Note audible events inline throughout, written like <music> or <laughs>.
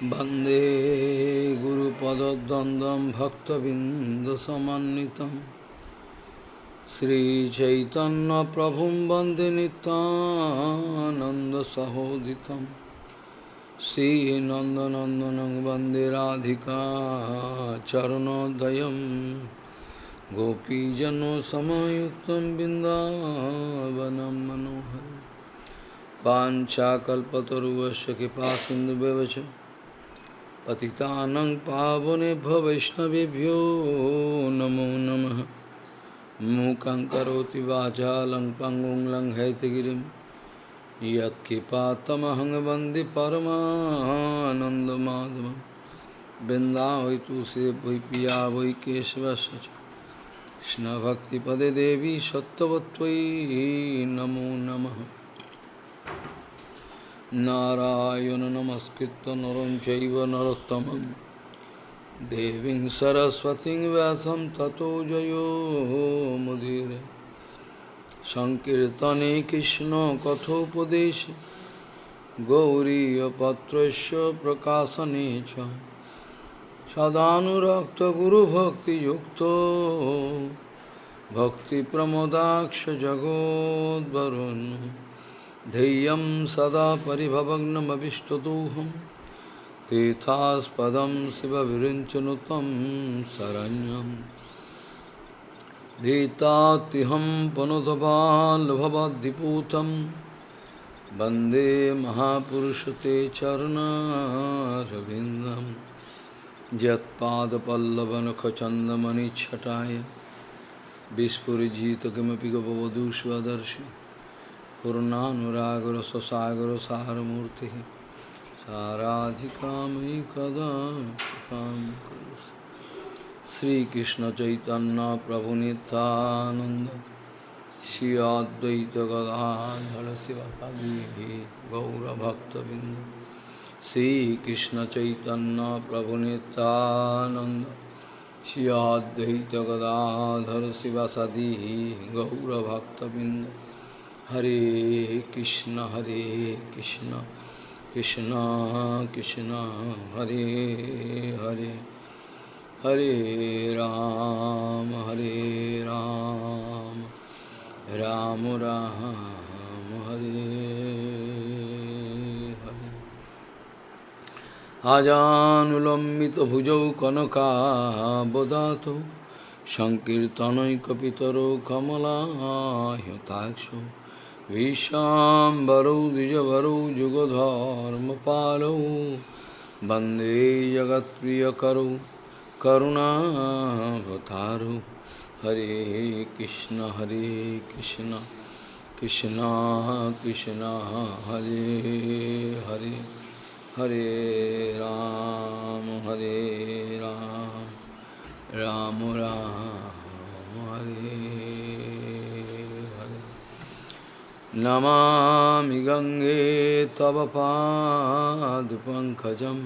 वंदे गुरुपदद्वन्द्वं भक्तबिन्दसमन्वितं श्रीचैतन्यप्रभुं वंदे नितानन्दसहोदितं श्रीनन्दनन्दनं वंदे राधिका चरणोदयं गोपीजनसमयुक्तं बिन्दावनं मनोहरम् पाञ्चाकल्पतरुवस्य कृपासिन्धुव्यवच पतितानं पावनेभ्यो वैष्णवेभ्यो नमो नमः मूकं करोति वाचालं पङ्गुं लङ्घयतिगिरिं यत्कृपातमहं वन्दे परमानन्दमाधवं वृन्दावै तुलसी वै पिया वै केशवस्य च कृष्णभक्तिपदे देवी सत्त्ववत्त्वयि नमो नमः नारायण नमस्कृत्य नरं चैव नरोत्तमं देवीं सरस्वतीं व्यासं ततो जयो मुदीरे सङ्कीर्तने कृष्णकथोपदेशे गौरीयपत्रस्य प्रकाशने च सदानुरक्तगुरुभक्तियुक्तो भक्तिप्रमोदाक्ष जगोद्वरुन् ध्येयं सदा परिभवग्नमभिष्टदोहं, तीर्थास्पदं शिवविरिञ्चनुतं शरण्यं भीतात्तिहं पुनतपाल्भवद्दिपूतं वंदे महापुरुषते चरणारविन्दं यत्पादपल्लवनखचन्दमणिच्छटाय विस्फुरिजित किमपि गपवधूष्वदर्शि। पूर्णानुरागर ससागर सारमूर्ति साराधिकामयि कदा कृपां करोसि श्रीकृष्ण चैतन्य प्रभु नित्यानंद श्री अद्वैत गदाधर शिवकवि गौरभक्तबिंद श्रीकृष्ण चैतन्य प्रभु नित्यानंद श्री अद्वैत गदाधर शिवसदी गौरभक्तबिंद হরে কৃষ্ণ হরে কৃষ্ণ কৃষ্ণ কৃষ্ণ, হরে হরে হরে রাম হরে রাম রাম রাম, হরে হরে। আজানুলম্বিত ভুজৌ কনকাবদাত সংকীর্তনৈকপিতর কমলা হতাক্ষ विशाम्बरौ द्विजवरौ जुगधर्मपालौ वंदे जगत्प्रियकरौ करुणावतारौ। हरे कृष्ण हरे कृष्ण कृष्ण कृष्ण, हरे हरे हरे राम हरे राम राम राम, हरे। नमामि गङ्गे तव पादपङ्कजं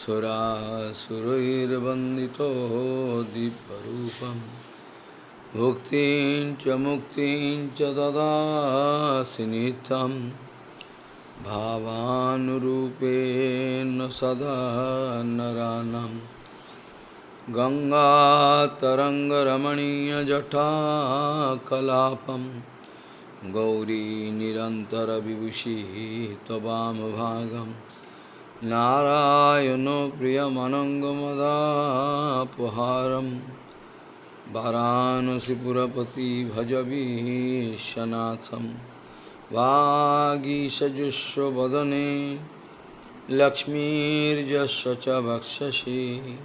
सुरासुरैर्वन्दितो दिव्यरूपं भुक्तिं च मुक्तिं च ददासि नित्यं भावानुरूपेण सदा नरानं गङ्गातरङ्गरमणीयजटाकलापम्। गौरी निरन्तरविभूषिः त्ववामभागं नारायणो प्रियमनङ्गमदापहारं वाराणसीपुरपति भजवीशनाथं वागीषजुष्वदने लक्ष्मीर्यस्य च वक्षसि।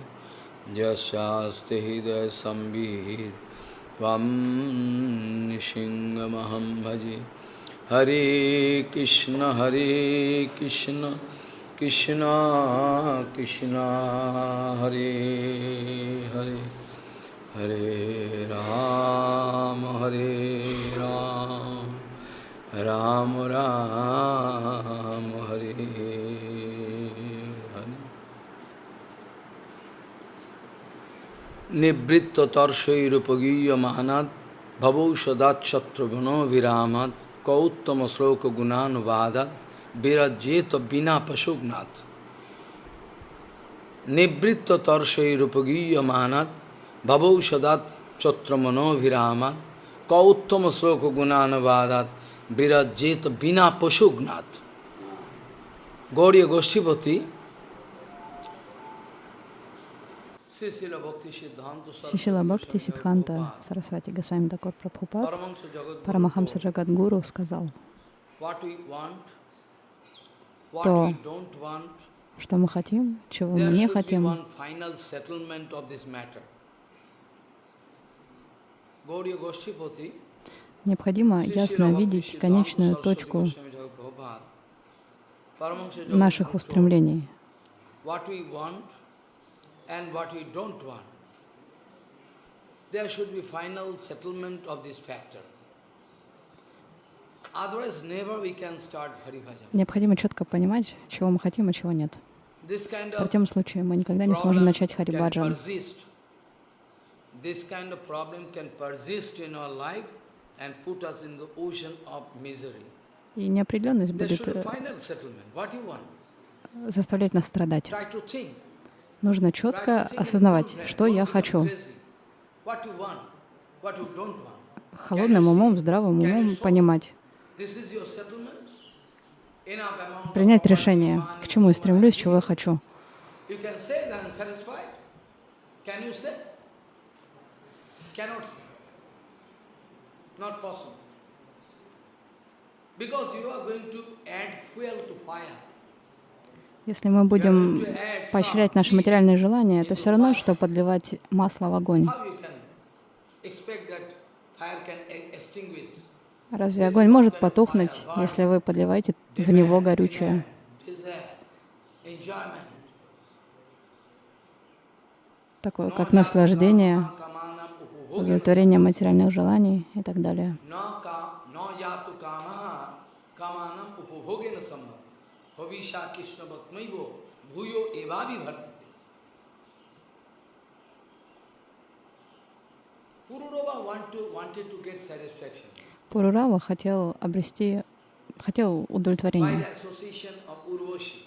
यस्यास्ति हृदयसंवित् त्वं निशिङ्गमहं भजे। हरे कृष्ण हरे कृष्ण कृष्ण कृष्ण, हरे हरे। हरे राम हरे राम। राम राम, हरे নিবৃত্ত তর্ষৈরুপগীয়মানাদ ভবৌ সদাচ্ছত্রগুণভিরামাদ কৌত্তম শ্লোক গুণানুবাদাত বিরজ্যেত বিনা পশুগ্নাথ নিবৃত্ত তর্ষৈরুপগীয়মানাদ ভবৌ সদাচ্ছত্রমনোভিরামাদ কৌত্তম শ্লোক গুণানুবাদাত বিরজ্যেত বিনা পশুগ্নাথ গৌরীয় গোষ্ঠীপতি Шишила Бхакти Сидханта Сарасвати Госвами Дакор Прабхупад Парамахамса Джагадгуру сказал, то, что мы хотим, чего мы не хотим, необходимо ясно видеть конечную точку наших устремлений and what we don't want. There should be final settlement of this factor. Otherwise, never we can start Haribhajan. Необходимо четко понимать, чего мы хотим, а чего нет. This kind В of противном случае мы никогда не сможем начать can Харибаджан. persist. This kind of problem can persist in our life and put us in the ocean of misery. И неопределенность будет э, заставлять нас страдать. Нужно четко осознавать, что я хочу. Холодным умом, здравым умом понимать. Принять решение, к чему я стремлюсь, чего я хочу. Because you are going to add fuel to fire. Если мы будем поощрять наши материальные желания, это все равно, что подливать масло в огонь. Разве огонь может потухнуть, если вы подливаете в него горючее? Такое, как наслаждение, удовлетворение материальных желаний и так далее. Urvashi.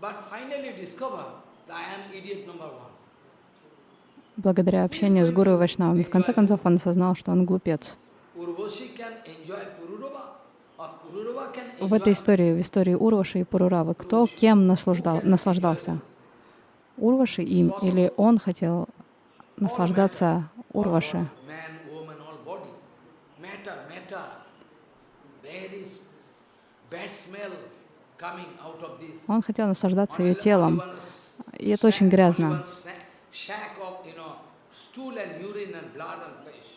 But finally discover that I am idiot number one. благодаря общению с Гуру и Вайшнавами. В конце концов, он осознал, что он глупец. Urvashi can enjoy Pururava or Pururava can В этой истории, в истории Урваши и Пуруравы, кто кем наслаждал, наслаждался? Урваши им или он хотел наслаждаться Урваши? Он хотел наслаждаться ее телом. И это очень грязно. only one sna- Shack of, you know, stool and urine and blood and flesh.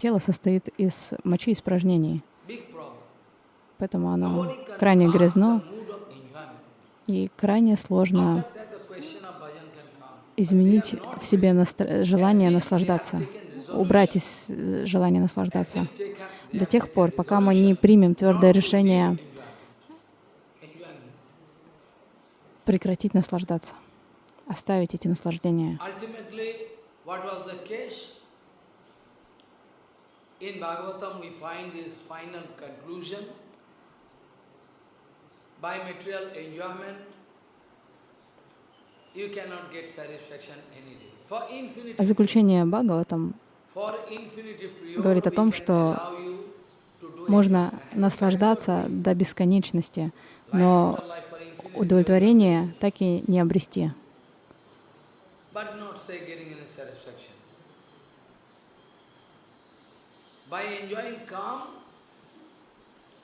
Тело состоит из мочи и испражнений, поэтому оно крайне грязно и крайне сложно изменить в себе настро- желание наслаждаться, убрать из э, желания наслаждаться. До тех пор, пока мы не примем твердое решение прекратить наслаждаться, оставить эти наслаждения. Ultimately, what was the case? In Bhagavatam, we find this final conclusion. By material enjoyment, you cannot get satisfaction any day. For infinity, А заключение Бхагаватам говорит о том, что можно наслаждаться до бесконечности, но удовлетворение так и не обрести. but not say getting any satisfaction. By enjoying calm,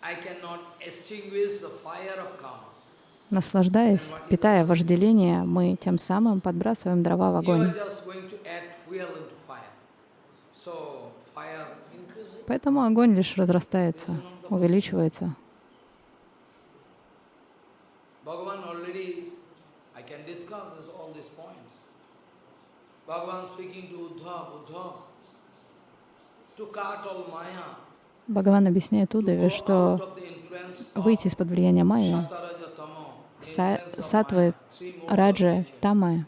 I cannot extinguish the fire of karma. Наслаждаясь, питая вожделение, мы тем самым подбрасываем дрова в огонь. Поэтому огонь лишь разрастается, увеличивается. Bhagavan Бхагаван объясняет Удаве, что выйти из-под влияния Tamo, са- сатвы, раджа, тамы,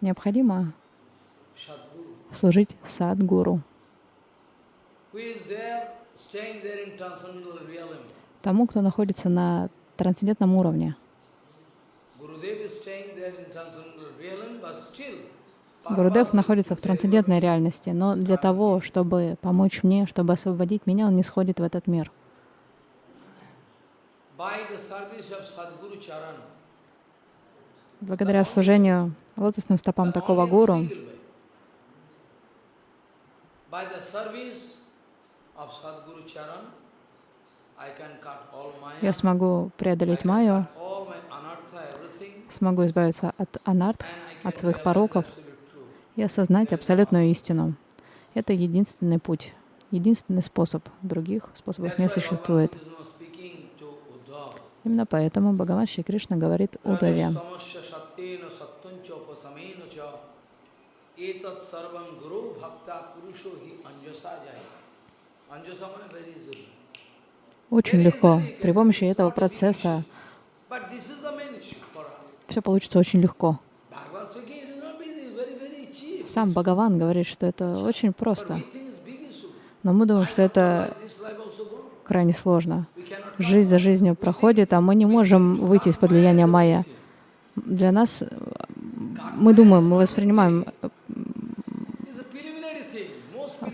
необходимо служить садгуру, тому, кто находится на трансцендентном уровне. Гурудев находится в трансцендентной реальности, но для того, чтобы помочь мне, чтобы освободить меня, он не сходит в этот мир. Благодаря служению лотосным стопам такого гуру, я смогу преодолеть майю, смогу избавиться от анарт, от своих пороков. И осознать абсолютную истину. Это единственный путь, единственный способ. Других способов не существует. Именно поэтому Бхагаван Шри Кришна говорит Удаве. Очень легко. При помощи этого процесса все получится очень легко. Сам Бхагаван говорит, что это очень просто. Но мы думаем, что это крайне сложно. Жизнь за жизнью проходит, а мы не можем выйти из-под влияния майя. Для нас, мы думаем, мы воспринимаем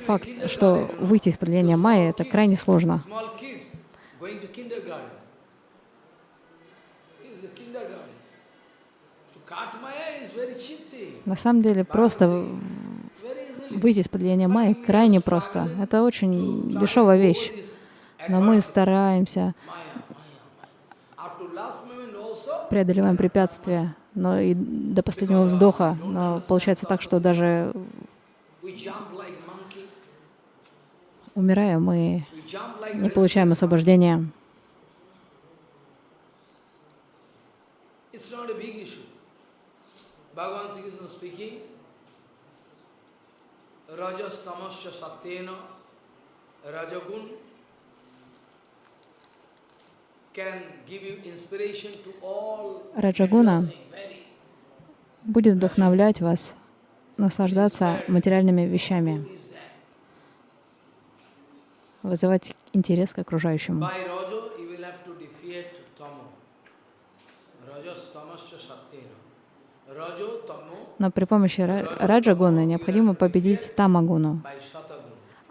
факт, что выйти из-под влияния майя — это крайне сложно. На самом деле, просто выйти из-под влияния майя крайне просто. Это очень дешевая вещь. Но мы стараемся, преодолеваем препятствия, но и до последнего вздоха. Но получается так, что даже умирая, мы не получаем освобождения. It's not a big issue. Bhagavan Sri Krishna speaking, Rajas tamasya satyena rajagun Раджагуна будет вдохновлять вас наслаждаться материальными вещами, вызывать интерес к окружающему. By Rajo, you will have to defeat Tamo. Rajas tamasya satyena. Rajo, Tamo Но при помощи ра- раджагуны необходимо победить тамагуну,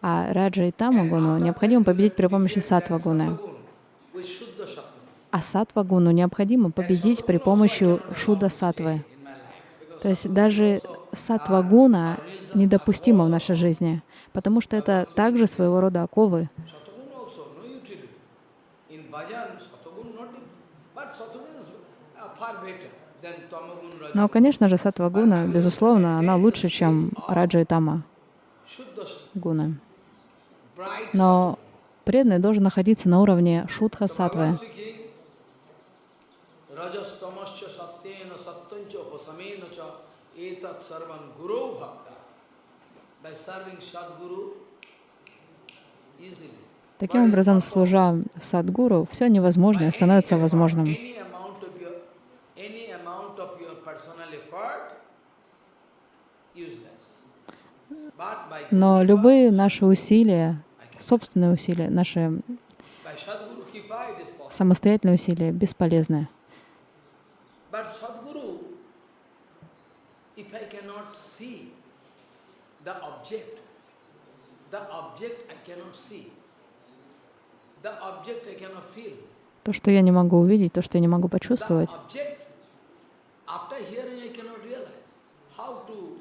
а раджа и тамагуну необходимо победить при помощи сатвагуны. А сатвагуну необходимо победить при помощи шуда сатвы. in my life. То есть даже сатвагуна недопустима в нашей жизни, потому что это также своего рода оковы. Uh. Но, конечно же, сатвагуна, безусловно, она лучше, чем раджа и тама гуны. Но преданный должен находиться на уровне шутха сатвы. Таким образом, служа садгуру, все невозможное становится возможным. Any amount of your, any amount of your personal effort, useless. But by, Но любые наши усилия, собственные усилия, наши самостоятельные усилия бесполезны. То, что я не могу увидеть, то, что я не могу почувствовать, object, after hearing I cannot realize how to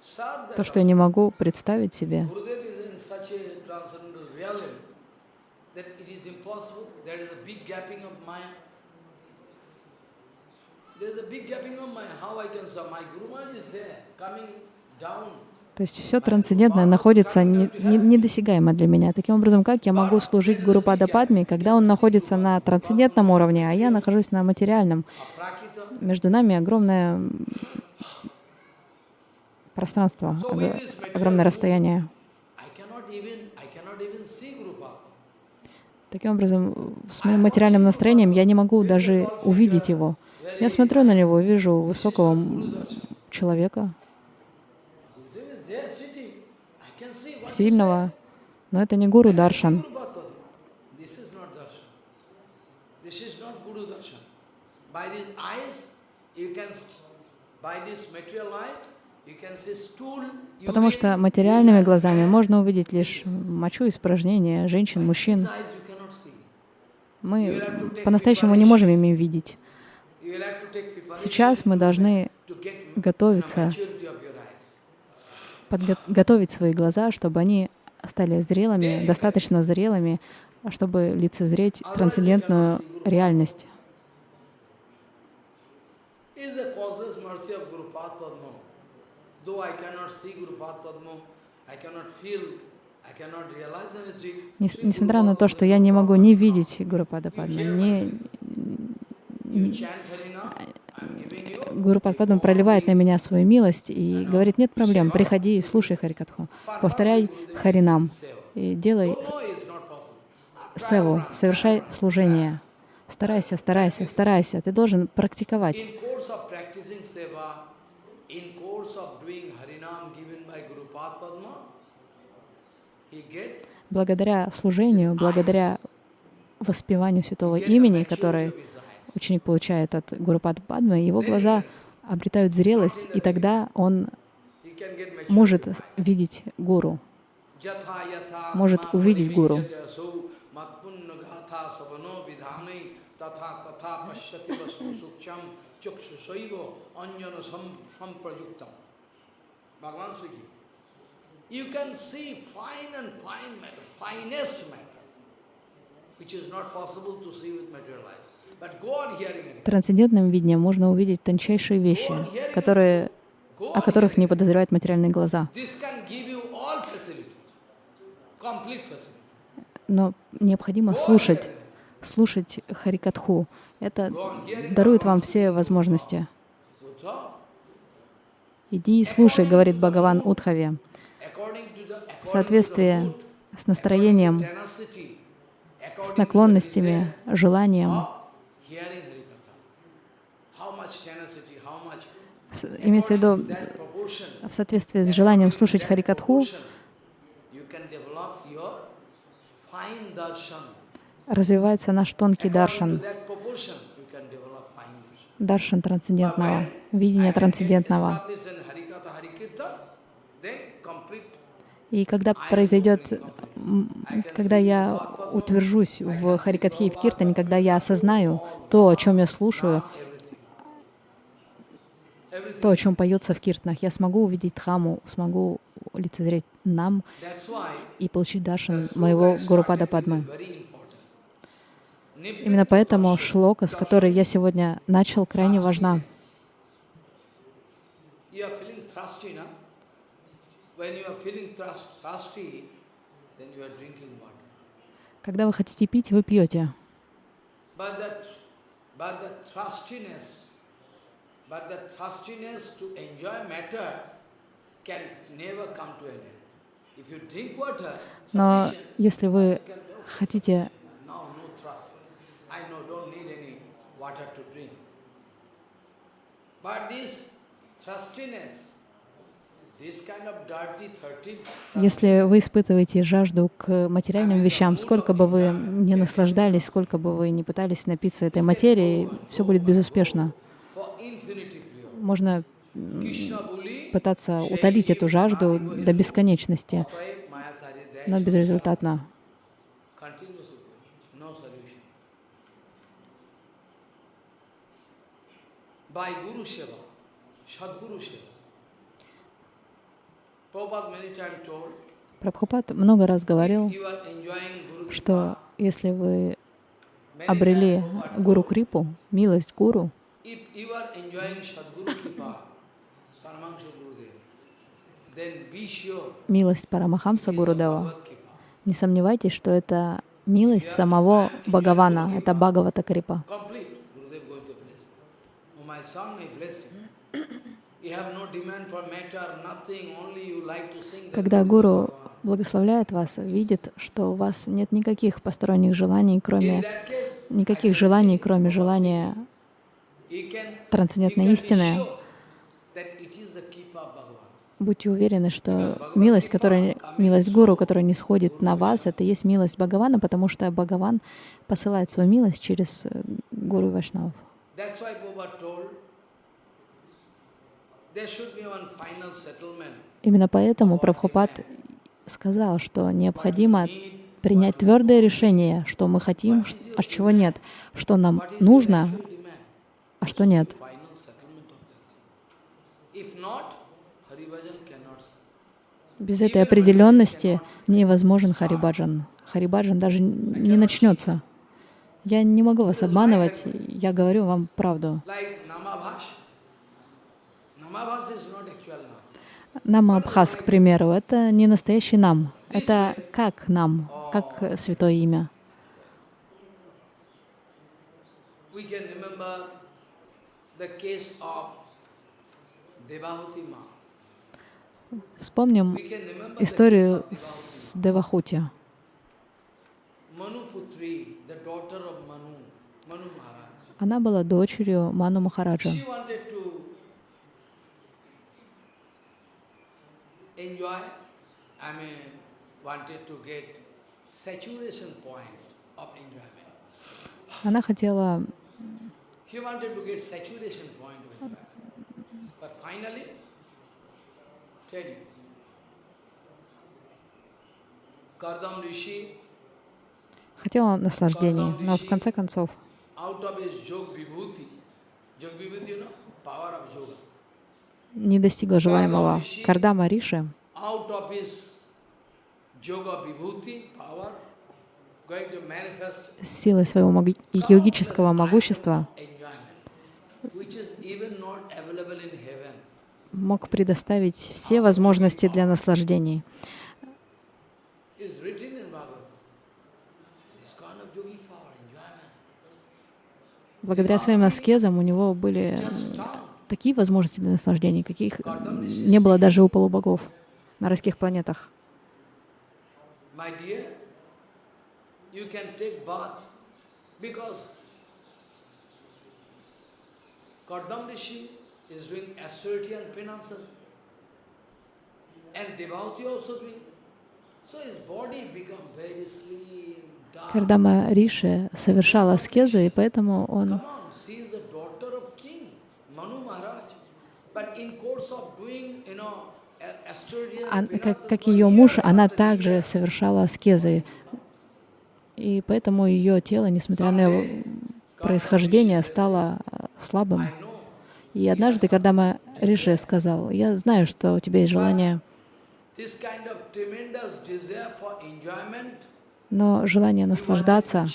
serve that то, что я не могу представить себе. То есть все трансцендентное находится не- не- недосягаемо для меня. Таким образом, как я могу служить Гуру Падападме, когда он находится на трансцендентном уровне, а я нахожусь на материальном? Между нами огромное м, пространство, огромное расстояние. Таким образом, с моим материальным настроением я не могу даже увидеть его. Я смотрю на него, вижу высокого человека, сильного, но это не Гуру Даршан. By these eyes, you can, by this material eyes, Потому что материальными глазами можно увидеть лишь мочу, испражнения женщин, мужчин. Мы по-настоящему не можем ими видеть. Сейчас мы должны готовиться, maturity of your eyes. подго- готовить свои глаза, чтобы они стали зрелыми, достаточно зрелыми, чтобы лицезреть трансцендентную реальность. Несмотря на то, что я не могу не видеть Гуру Падма, не, You chant Harina, I'm giving you. Гуру Падма проливает на меня свою милость и говорит, нет проблем, приходи и слушай Харикатху. Повторяй Харинам и делай севу, совершай служение. Старайся, старайся, старайся. Ты должен практиковать. In course of practicing seva, in course of doing Harinam given by Guru Padma, he get Благодаря служению, благодаря воспеванию святого имени, которое eyes. ученик получает от Гуру Падмы, его глаза обретают зрелость, и тогда он может видеть Гуру. Может увидеть Гуру. Bhagavan speaking. You can see fine and fine matter, finest matter, which is not possible to see with material eyes. But go on hearing it. Трансцендентным видением можно увидеть тончайшие вещи, которые, о которых не подозревают материальные глаза. This can give you all facility, complete facility. Но необходимо слушать, слушать Харикатху. Это дарует вам все возможности. Иди и слушай, говорит Бхагаван Удхаве, mood, с настроением, с наклонностями, желанием, имеется в виду в соответствии с желанием слушать Харикатху, развивается наш тонкий даршан, даршан трансцендентного, видение трансцендентного. И когда произойдет, когда я утвержусь в Харикатхе и в Киртане, когда я осознаю то, о чем я слушаю, то, о чем поется в Киртанах, я смогу увидеть Дхаму, смогу лицезреть нам и получить the моего Гурупада Падмы. Именно поэтому шлока, с которой я сегодня начал, крайне важна. Когда вы хотите пить, вы пьете. Но если вы хотите. But this thirstiness, this kind of dirty, thirsty, Если вы испытываете жажду к материальным вещам, сколько бы вы не наслаждались, сколько бы вы не пытались напиться этой материей, все будет безуспешно. Можно пытаться утолить эту жажду до бесконечности, но безрезультатно. By Guru Seva, Sadguru Seva. Прабхупад много раз говорил, что если вы обрели гуру Крипу, милость гуру, милость Парамахамса Гурудева, не сомневайтесь, что это милость самого Бхагавана, это Бхагавата Крипа. Когда гуру благословляет вас, видит, что у вас нет никаких посторонних желаний, кроме никаких желаний, кроме желания трансцендентной истины. Будьте уверены, что милость, которая, милость Гуру, которая не сходит на вас, это и есть милость Бхагавана, потому что Бхагаван посылает свою милость через э, Гуру и Вайшнавов. That's why Prabhupada told there should be one final settlement. Именно поэтому Прабхупад сказал, что необходимо принять твердое решение, что мы хотим, а чего нет, что нам нужно, а что нет. Без этой определенности невозможен Харибаджан. Харибаджан даже не начнется. Я не могу вас обманывать, я говорю вам правду. Like Namabhash. Namabhash is not actual now. Нам Абхаз, к примеру, это не настоящий нам. Это как нам, как э, святое имя. Вспомним историю с Девахути. Она была дочерью Ману Махараджа. She wanted to enjoy, I mean, wanted to get saturation point of enjoyment. Она хотела He wanted to get saturation point of enjoyment. But finally, tell you, Kardam Rishi, хотела наслаждений, но в конце концов out of his Jog Vibhuti, Jog Vibhuti, you know, power of yoga. Не достигла желаемого. Кардама Риши силой своего йогического могущества. мог предоставить все возможности для наслаждений. Благодаря своим аскезам у него были такие возможности для наслаждений, каких не было даже у полубогов на райских планетах. Кардама Риши совершал аскезы, и поэтому он Come on, she is the daughter of king, Manu Maharaj. But in course of doing, you know, a- austerity and Как, ее муж, она также совершала аскезы. И поэтому ее тело, несмотря на его происхождение, стало э, слабым. И однажды, когда мы Риши сказал, я знаю, что у тебя есть желание, но желание наслаждаться,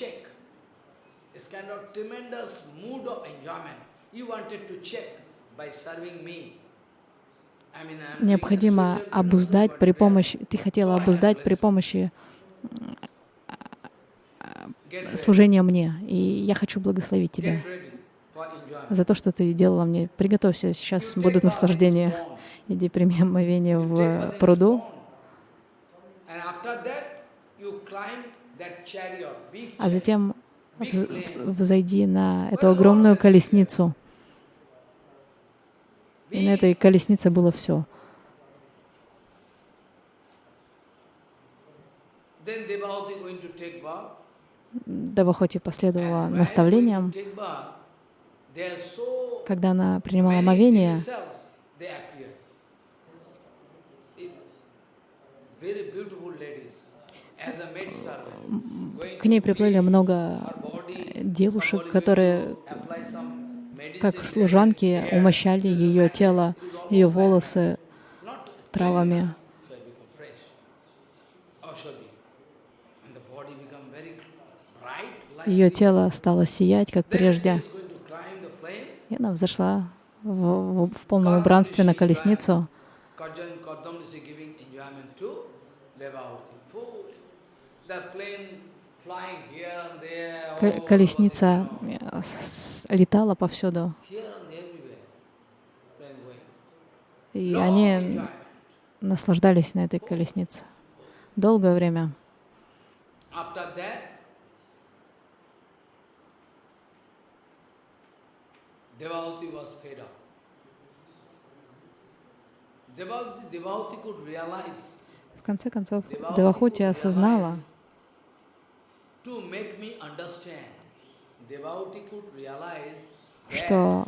необходимо обуздать при помощи, ты хотела обуздать при помощи служения мне. И я хочу благословить тебя за то, что ты делала мне. Приготовься, сейчас будут наслаждения. Иди прими омовение в пруду. а затем вз- вз- взойди на эту огромную колесницу. И на этой колеснице было все. Давахоти последовала наставлениям. Когда она принимала омовение, к ней приплыли много девушек, которые, как служанки, умощали ее тело, ее волосы травами. Ее тело стало сиять, как прежде. И она взошла в, в- в полном убранстве на колесницу. Колесница э, летала повсюду. И они наслаждались на этой колеснице. Долгое время. В конце концов, Девахути осознала, что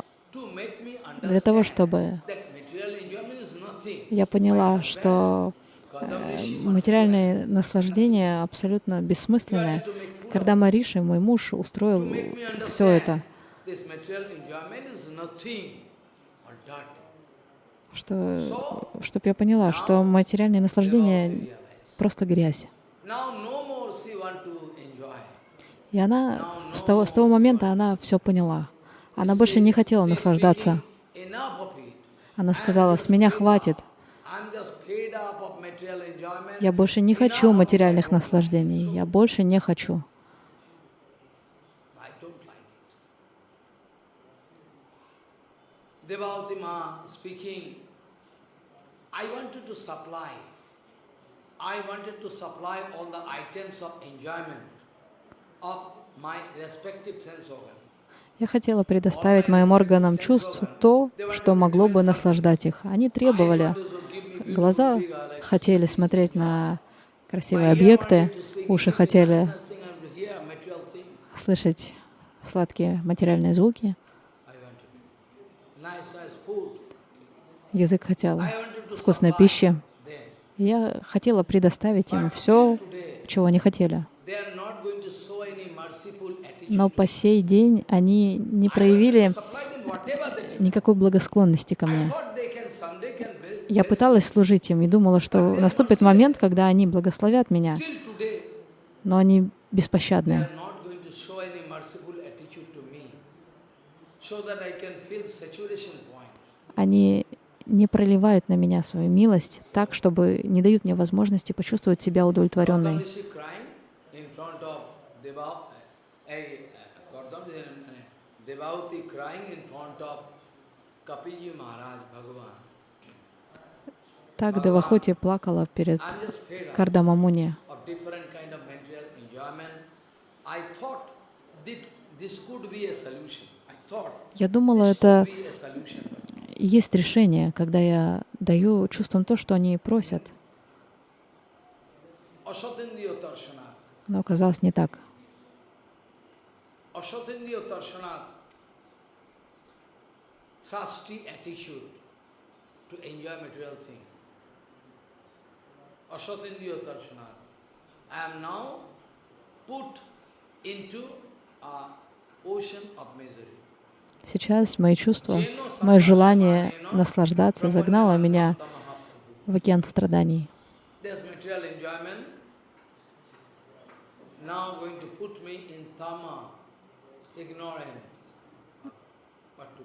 для того, чтобы я поняла, что э, материальные наслаждения абсолютно бессмысленны, to make fool когда Мариши, мой муж, устроил все это, что, чтобы я поняла, что материальные наслаждения просто грязь. Now no more she want to enjoy. И она с того, с того момента она все поняла. Она больше не хотела наслаждаться. Она сказала, с меня хватит. Я больше не хочу материальных наслаждений. Я больше не хочу. I wanted to supply all the items of enjoyment of my respective sense organ. Я хотела предоставить моим органам чувств то, что могло бы наслаждать их. Они требовали. Глаза хотели смотреть на красивые объекты, уши хотели слышать сладкие материальные звуки, язык хотел вкусной пищи. Я хотела предоставить им все, чего они хотели. Но по сей день они не проявили никакой благосклонности ко мне. Я пыталась служить им и думала, что наступит момент, когда они благословят меня, но они беспощадны. Они не проливают на меня свою милость так, чтобы не дают мне возможности почувствовать себя удовлетворенной. Devauti crying in front of Kapilji Maharaj, Bhagavan. Так Девахути плакала перед I'm just fed up Кардамамуни. of different kind of material enjoyment. I thought that this could be a solution. I thought Я думала, это есть решение, когда я даю чувствам то, что они просят. Но оказалось не так. Thirsty attitude to enjoy material thing. Asatindriya Tarshanat. I am now put into a ocean of misery. Сейчас мои чувства, мое желание наслаждаться загнало меня в океан страданий. Now going to put me in tama, ignorant.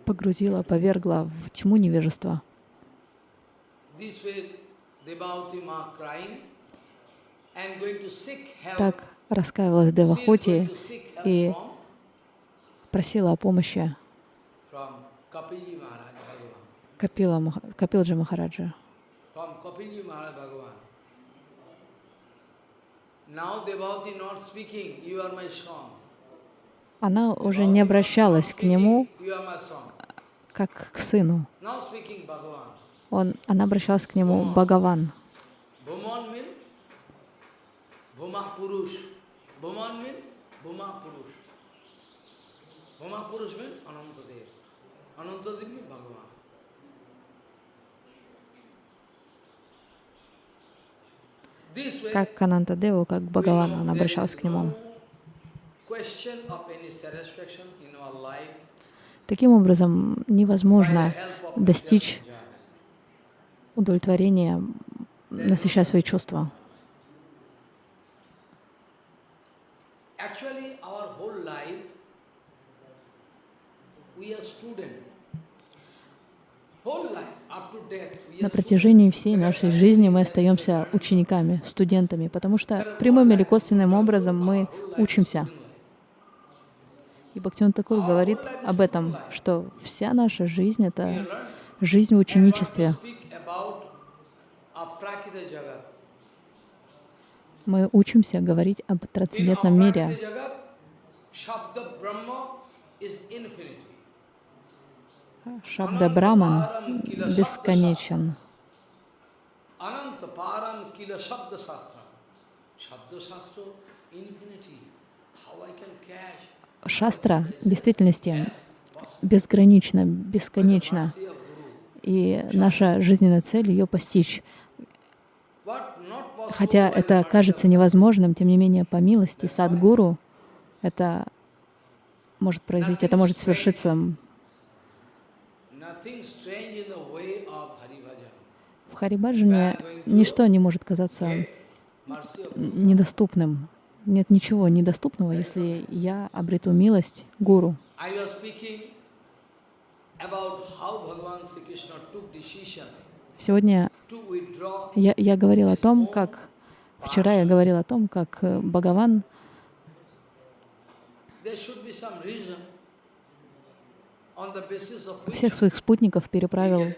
Погрузила, повергла в тьму невежества. Так раскаивалась help и просила о помощи. Капила, Капилджи Махараджа. Now Devauti not speaking, you are my son. Она уже не обращалась к нему как к сыну. Он, она обращалась к нему Бхагаван. Как к Анантадеву, как к Бхагавану, она обращалась к нему. Таким образом, невозможно достичь удовлетворения, насыщая свои чувства. На протяжении всей нашей жизни мы остаемся учениками, студентами, потому что прямым или косвенным образом мы учимся. И Бхактиван Такур говорит об этом, что вся наша жизнь — это жизнь в ученичестве. Мы учимся говорить об трансцендентном мире. Шабда Браман бесконечен. Shabda sastra, infinity. Шастра в действительности безгранична, бесконечна. И наша жизненная цель — ее постичь. Хотя это кажется невозможным, тем не менее, по милости Садгуру это может произойти, это может свершиться. В Харибаджане ничто не может казаться недоступным. Нет ничего недоступного, если я обрету милость Гуру. Сегодня я, я говорил о том, как... Вчера я говорил о том, как э, Бхагаван всех своих спутников переправил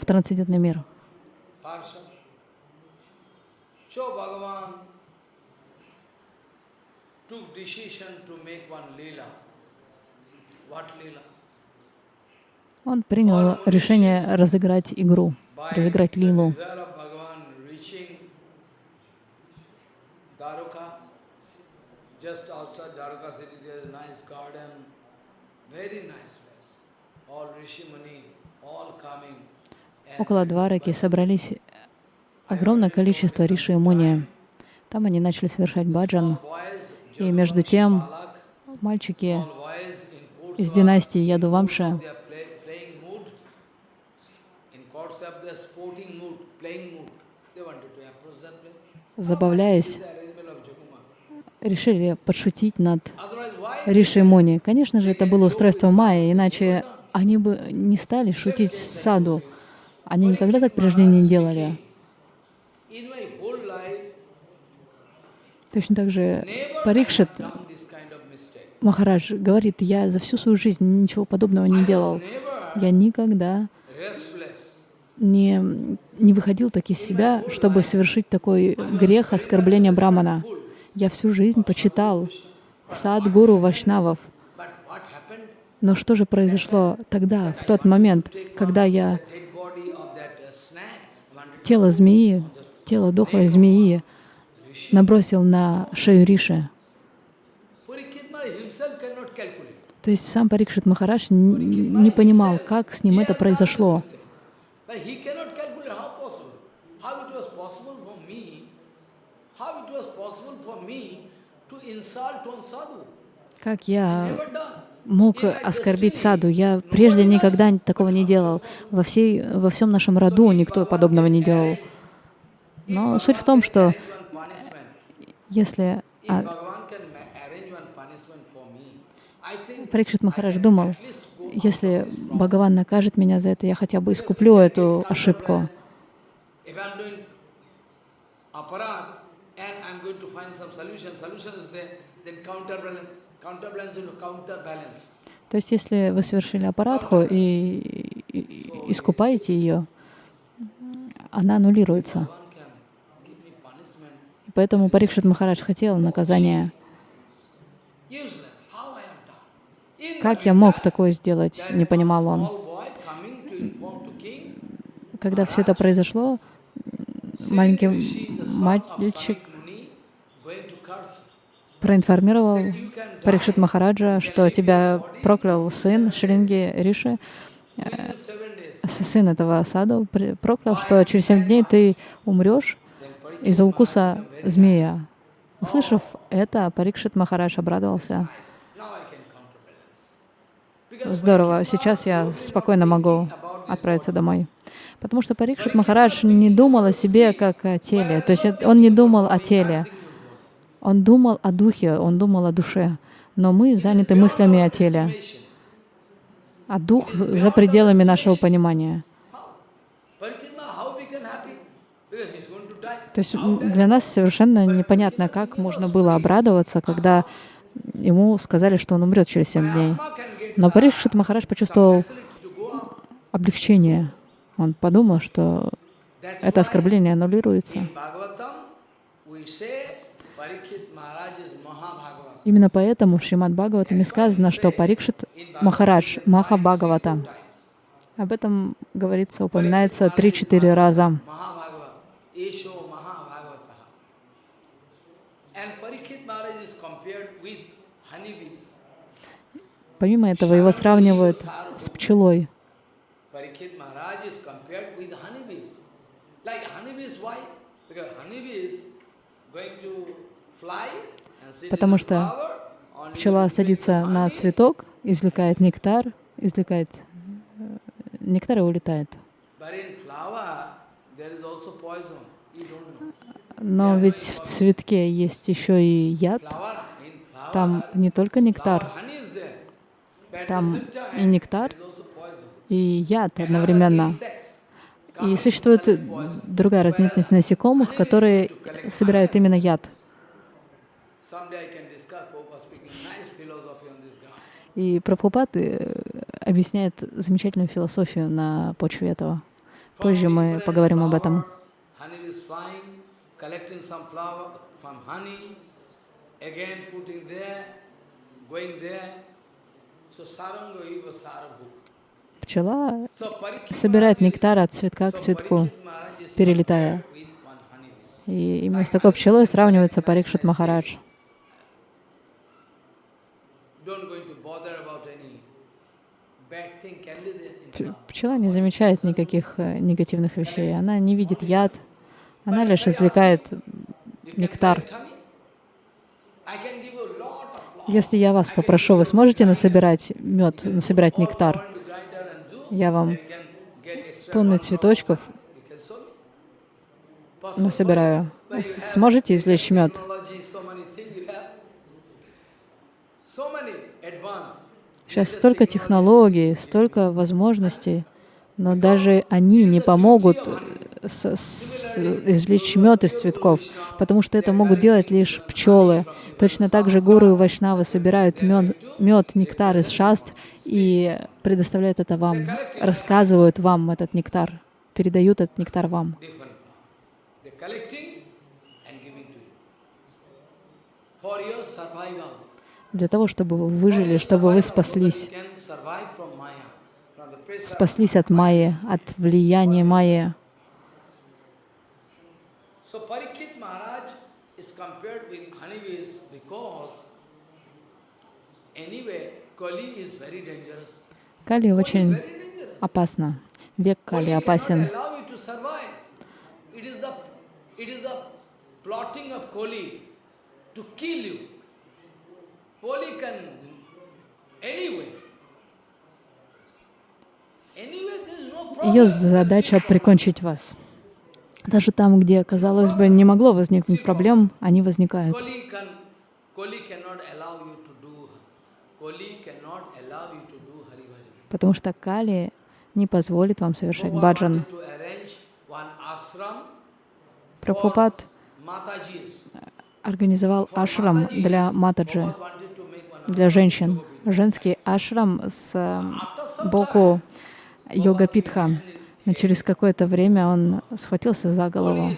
в трансцендентный мир. person. So Bhagavan took decision to make one lila. What lila? Он принял решение разыграть игру, разыграть лилу. Около Двараки собрались огромное количество риши и муни. Там они начали совершать баджан. И между тем мальчики из династии Ядувамша забавляясь, решили подшутить над Otherwise, why Риши и Муни. Конечно же, это было устройство Майи, иначе они бы не стали шутить с саду. Они никогда так прежде не делали. in my whole life Точно так же Парикшит. Махарадж говорит, я за всю свою жизнь ничего подобного не делал. Я никогда не, не выходил так из себя, чтобы совершить такой грех оскорбления Брамана. Я всю жизнь почитал сад гуру Вайшнавов. But what happened? Но что же произошло тогда, в тот момент, когда я тело змеи, тело дохлой змеи набросил на шею Риши? То есть сам Парикшит Махарадж н- не понимал, как с ним это произошло. Как я мог оскорбить саду? Я прежде никогда такого не делал. Во, всей, во всем нашем роду никто подобного не делал. Но суть в том, что. Если а, Парикшит Махарадж думал, если Бхагаван накажет меня за это, я хотя бы искуплю эту ошибку. То есть, если вы совершили аппаратху и искупаете ее, она аннулируется. One can give me punishment. И поэтому Парикшит Махарадж хотел? In Как я мог такое сделать, не понимал он. Когда все это произошло, маленький мальчик проинформировал Парикшит Махараджа, что тебя проклял сын Шринги Риши, с- сын этого саду, проклял, что через семь дней ты умрешь из-за укуса змея. Услышав это, Парикшит Махарадж обрадовался. Здорово, сейчас я спокойно могу отправиться домой. Потому что Парикшит Махарадж не думал о себе как о теле. То есть он не думал о теле. Он думал о духе, он думал о душе. Но мы заняты мыслями о теле. А дух за пределами нашего понимания. Parikitma, how we can happy? Because he's going to die. То есть для нас совершенно непонятно, как можно было обрадоваться, когда ему сказали, что он умрет через семь дней. Но Парикшит Махарадж почувствовал облегчение. Он подумал, что это оскорбление аннулируется. Именно поэтому в Шримад Бхагаватаме сказано, что Парикшит Махарадж Маха Бхагавата. Об этом говорится, упоминается три-четыре раза. Mahabhagavata. Esho Mahabhagavata. And Parikshit Maharaj is compared with honeybees. Помимо этого, его сравнивают с пчелой. Потому что пчела садится на цветок, извлекает нектар, извлекает э, нектар и улетает. Но ведь в цветке есть еще и яд. Там не только нектар, honey is there. But at там и нектар, и яд одновременно. И существует другая разновидность насекомых, которые собирают именно яд. И Прабхупад э, объясняет замечательную философию на почве этого. Позже мы поговорим об этом. Going there. So saranga eva sarabhu. Пчела собирает нектар от цветка к цветку, перелетая. И именно с такой пчелой сравнивается Парикшит Махарадж. Пчела не замечает никаких э, негативных вещей. Она не видит яд, она лишь извлекает нектар. Если я вас попрошу, вы сможете насобирать мед, насобирать нектар? Я вам тонны цветочков насобираю. Сможете извлечь мед? Сейчас столько технологий, столько возможностей, но даже они не помогут с- с- извлечь мед из цветков, потому что это могут делать лишь пчелы. Точно так же гуру и вайшнавы собирают мед, мед, нектар из шаст и предоставляют это вам, рассказывают вам этот нектар, передают этот нектар вам. Для того, чтобы вы выжили, чтобы вы спаслись, спаслись от майи, от влияния майи. So Parikshit Maharaj is compared with honeybees because anyway, Kali is very dangerous. Кали Kali очень опасно. Век Кали опасен. It is the plotting of Kali to kill you. Kali can anyway. Ее задача прикончить вас. Даже там, где, казалось бы, не могло возникнуть проблем, они возникают. Потому что Кали не позволит вам совершать баджан. Прабхупад организовал ашрам для Матаджи, для женщин. Женский ашрам с э, боку йога-питха. Но через какое-то время он схватился за голову.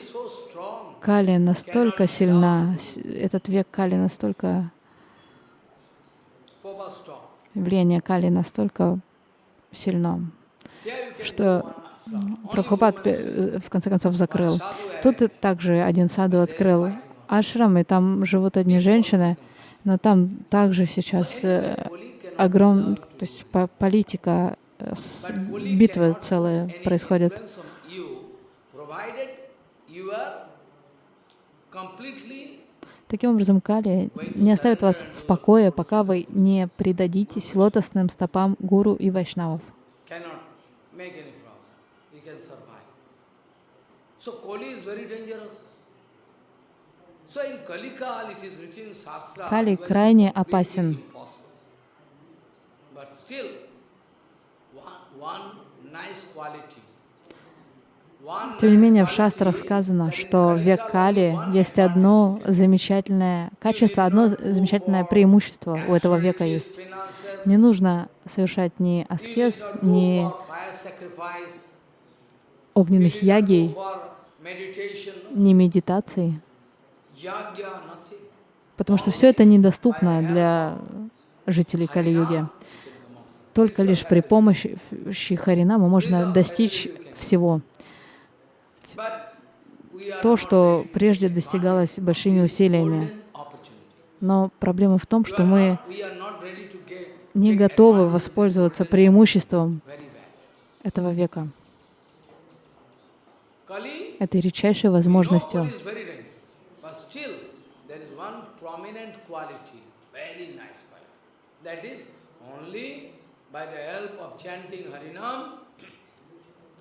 Кали настолько сильна, этот век Кали настолько, влияние Кали настолько сильно, что Прабхупад пе- в конце концов закрыл. Тут также один саду открыл ашрам, и там живут одни женщины, но там также сейчас э, огром, то есть по- политика, э, битвы целые происходят. you are completely Таким образом, Кали не оставит вас в покое, пока вы не предадитесь лотосным стопам гуру и вайшнавов. Кали крайне опасен. impossible. But still, one, one nice quality. One Тем не менее, в шастрах сказано, что в век Кали есть одно замечательное качество, одно замечательное преимущество у этого века есть. Не нужно совершать ни аскез, ни огненных meditation, ни медитаций, потому что все это недоступно для жителей Кали-юги. Только лишь при помощи Харинама можно достичь всего. То, что прежде достигалось большими усилиями. Но проблема в том, что мы не готовы воспользоваться преимуществом этого века, этой редчайшей возможностью.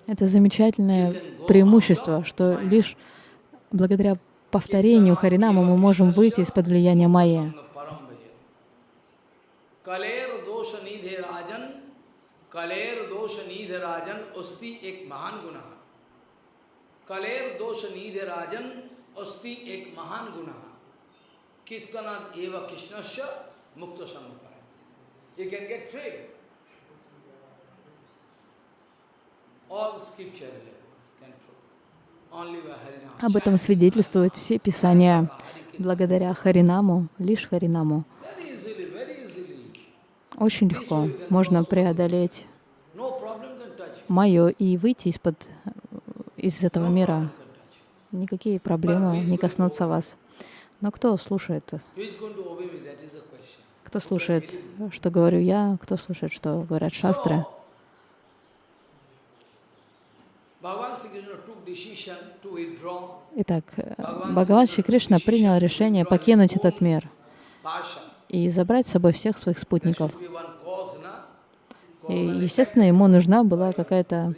Это замечательное преимущество, что лишь благодаря повторению Харинама мы можем выйти из-под влияния Майя. You can get free. Об этом свидетельствуют все писания. Благодаря Харинаму, лишь Харинаму, очень легко. можно преодолеть мое и выйти из-под из этого мира. Никакие проблемы не коснутся вас. Но кто слушает? Кто слушает, что говорю я, кто слушает, что говорят шастры? Итак, Бхагаван Шри Кришна принял решение покинуть этот мир и забрать с собой всех своих спутников. И, естественно, ему нужна была какая-то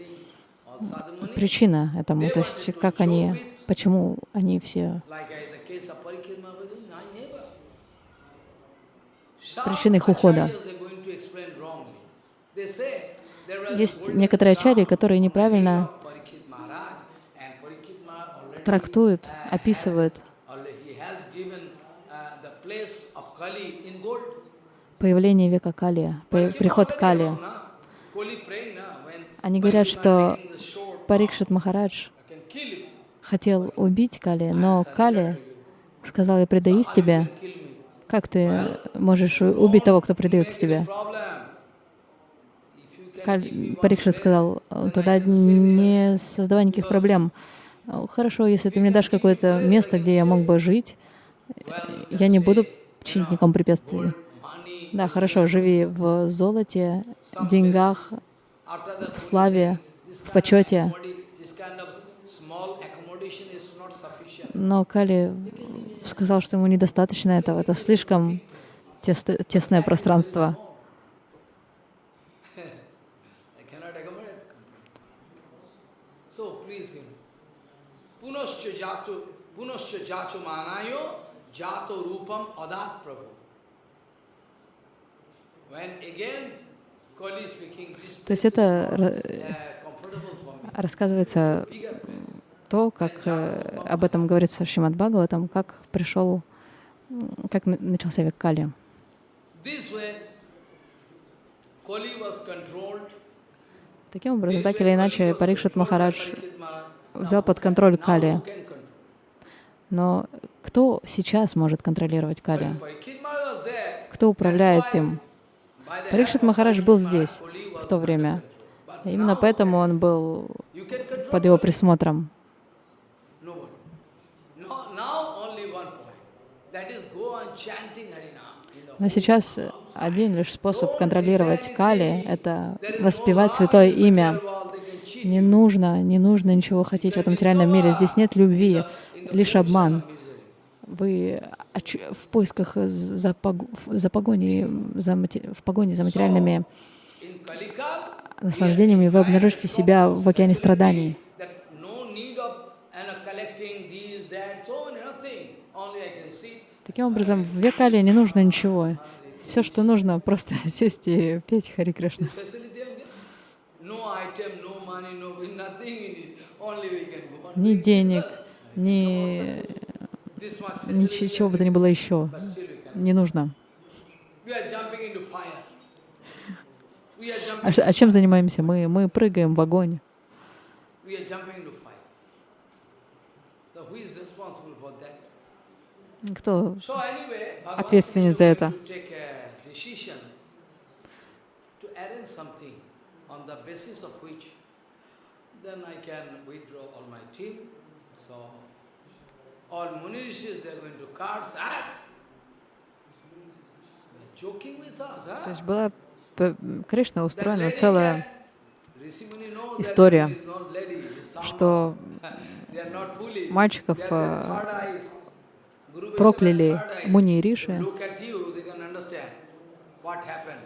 причина этому, то есть как они, почему они все причины их ухода. Есть некоторые ачарьи, которые неправильно трактуют, описывают появление века Кали, приход Кали. Они говорят, что Парикшит Махарадж хотел убить Кали, но Кали сказал, я предаюсь тебе. Как ты можешь убить того, кто предается тебе? Парикшит сказал, тогда не создавай никаких проблем. Хорошо, если ты мне дашь какое-то место, где я мог бы жить, я не буду чинить никому препятствий. Да, хорошо, живи в золоте, деньгах, в славе, в почете. Но Кали сказал, что ему недостаточно этого. Это слишком тес тесное пространство. Пунасча джату манайо джато рупам адат прабhu. То есть это рассказывается то, как э, об этом говорится в Шримад Бхагаватам, как пришел, как начался век Кали. Таким образом, так или иначе, Парикшит Махарадж взял под контроль Кали. Но кто сейчас может контролировать Кали? Кто управляет им? Парикшит Махарадж был здесь в то время. Именно поэтому он был под его присмотром. Но сейчас один лишь способ контролировать Кали — это воспевать святое имя. Не нужно, не нужно ничего хотеть в этом материальном мире. Здесь нет любви, лишь обман вы в поисках за, пог... за погоней, за в погоне за материальными наслаждениями, вы обнаружите себя в океане страданий. Таким образом, в Векале не нужно ничего. Все, что нужно, просто <laughs> сесть и петь Хари Кришна. Ни денег, ни Ничего бы то ни было еще. Не нужно. А, а чем занимаемся? Мы, мы прыгаем в огонь. Кто ответственен за это? Then I can withdraw all my team. So all Muni Rishis, they are going to ah! They're with us, То есть была Кришна That устроена целая that история, что мальчиков э, прокляли. Муни и Риши, what happened.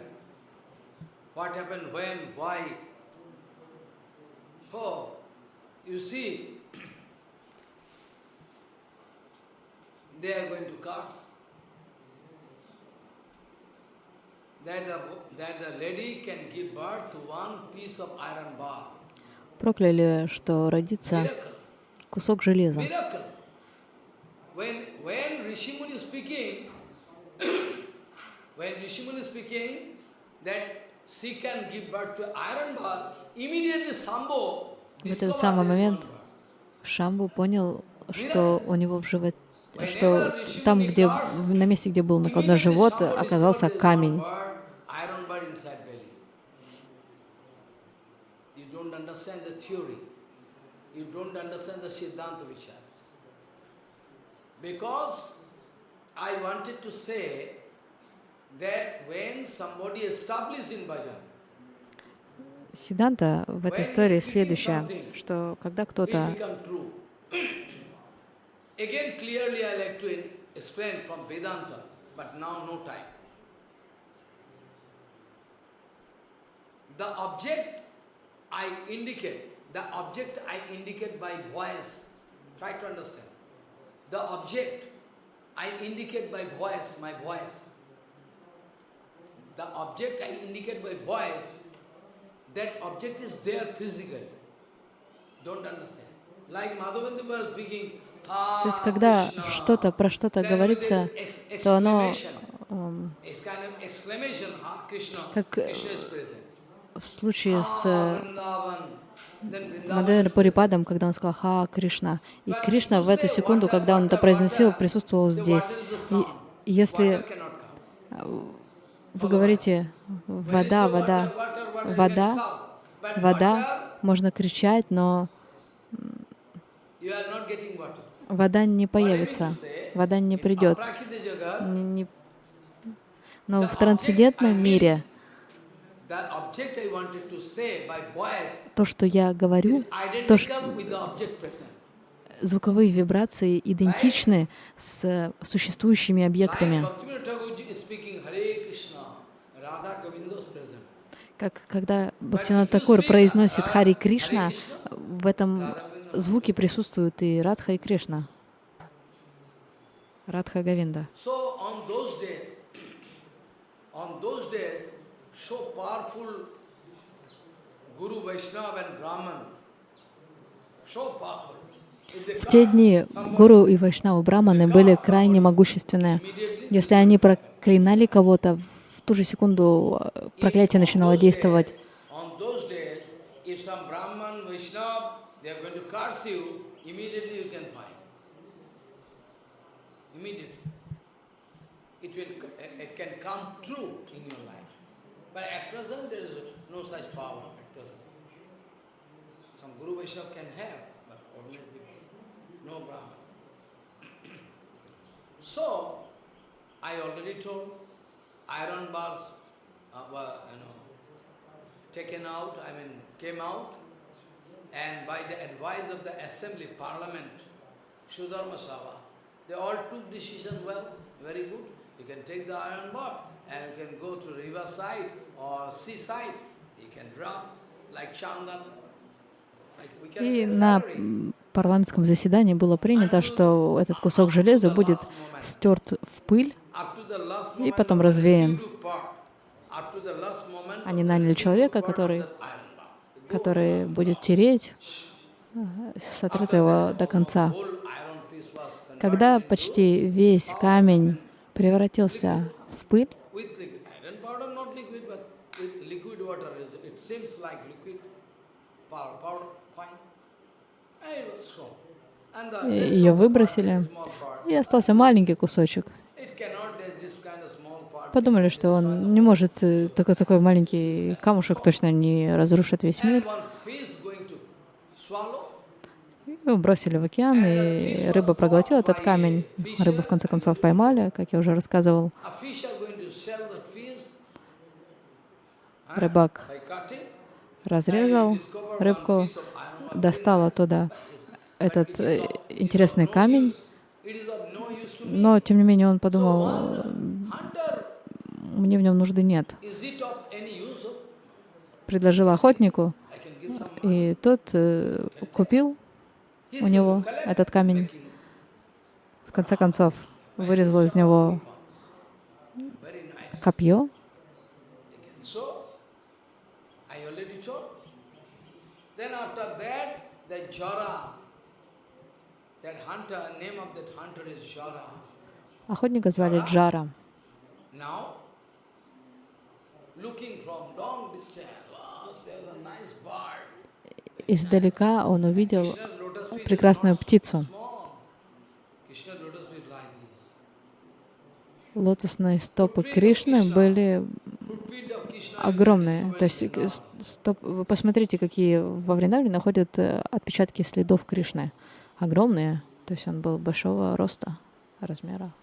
What happened, when, why. Прокляли, что родится Miracle. кусок железа. Miracle. When, when Rishimuni is speaking, when Rishimuni is speaking, that she can give birth to iron bar, immediately Sambho В этот самый момент. Шамбу понял, что у него в животе, что там, где, на месте, где был накладной живот, оказался камень. I wanted to say that when somebody established in bhajan, Сиданта в этой истории следующая, что когда кто-то. Again, clearly I like to in- explain from Vedanta, but now no time. The object I indicate, the object I indicate by voice, try to understand. The object I indicate by voice, my voice. The object I indicate by voice, that object is there physically. Don't understand. Like Madhavendu was speaking, То есть, "Ah, когда Krishna," что-то про что-то говорится, то оно эм, "Ah, Как, э, в случае с Ah, э, is Пурипадом, когда он сказал «Ха Кришна». И Кришна в эту секунду, когда он это произносил, присутствовал здесь. И если. Вы говорите «вода, вода», вода, вода, можно кричать, но вода не появится, вода не придет. Но в трансцендентном мире то, что я говорю, то, что звуковые вибрации идентичны с существующими объектами. Как когда Бхактивинод Такур произносит Хари Кришна, в этом звуке присутствуют и Радха и Кришна. Радха Гавинда. В те дни Гуру и Вайшнавы Браманы были крайне могущественны. Если они проклинали кого-то, в ту же секунду э, проклятие начинало действовать. Some Guru Vaishnava can have, but ordinary people, no Brahman. so, I already told, iron bars uh, were, you know, taken out, I mean, came out, and by the advice of the assembly, parliament, Sudharma Sabha, they all took decision, well, very good, you can take the iron bar, and you can go to river side or seaside, you can drop like Chandan, И на парламентском заседании было принято, что этот кусок железа будет стерт в пыль, И потом развеян. Они наняли человека, который, который будет тереть ага, с отрытого до конца. Когда почти весь камень превратился в пыль, ее выбросили. и остался маленький кусочек. it cannot, there's this kind of small part. Подумали, что он не может, э, такой, такой маленький камушек точно не разрушит весь мир. Его бросили в океан, и рыба проглотила этот камень. Рыбу в конце концов поймали, как я уже рассказывал. Рыбак разрезал рыбку, достал оттуда этот э, интересный камень, но, тем не менее, он подумал, мне в нем нужды нет. Предложил охотнику, и тот э, купил у него этот камень. В конце концов, вырезал из него копье. Охотника звали Джара. Издалека он увидел прекрасную птицу. Лотосные стопы Кришны были огромные. То есть стоп, вы посмотрите, какие во Вриндавне находят э, отпечатки следов Кришны. Огромные. То есть он был большого роста, размера.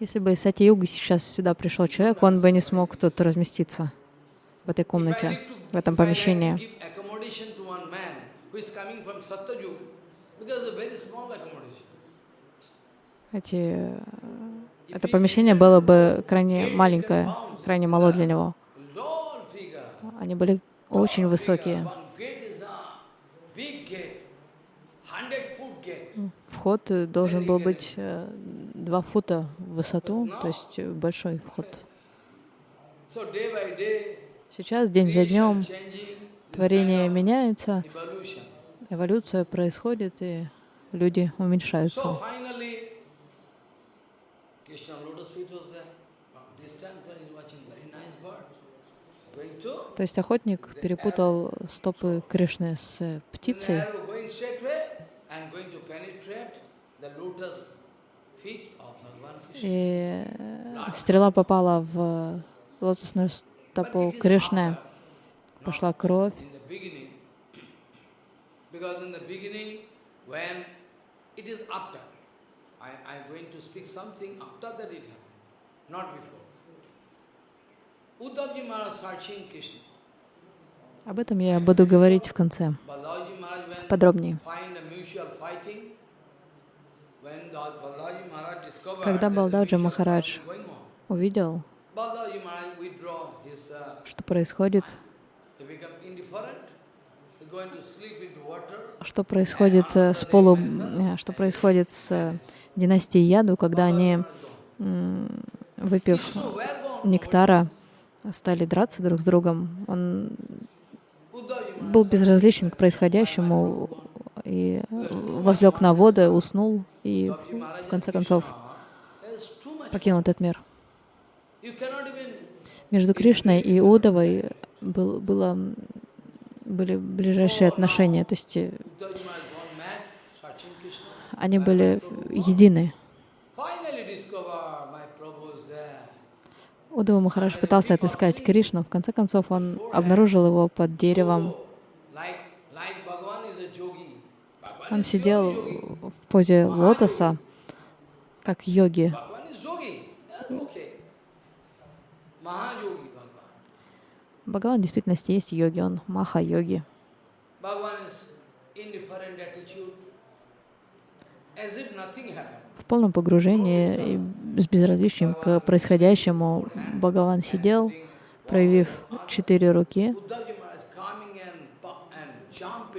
Если бы из Сати-юги сейчас сюда пришел человек, он бы не смог тут разместиться в этой комнате, в этом помещении. Эти, это помещение было бы крайне маленькое, крайне мало для него. Они были очень высокие. Вход должен был быть э, два фута в высоту, то есть большой вход. Сейчас, день за днем, творение меняется, эволюция происходит, и люди уменьшаются. То есть охотник перепутал стопы Кришны с птицей. И стрела попала в лотосную стопу Кришны. Пошла кровь. <clears throat> Об этом я буду говорить в конце, подробнее. Когда Балдаджи Махарадж увидел, что происходит, что происходит с полу, э, что происходит с э, династией Яду, когда они, выпив нектара, стали драться друг с другом. Он был безразличен к происходящему и возлег на воды, уснул и в конце концов покинул этот мир. Между Кришной и Удовой был, было, были ближайшие отношения, то есть э, они были едины. Удава Махарадж пытался отыскать Кришну. В конце концов, он обнаружил его под деревом. Он сидел в позе лотоса, как йоги. Бхагаван в действительности есть йоги, он маха-йоги в полном погружении и с безразличием к происходящему Бхагаван сидел, проявив четыре руки.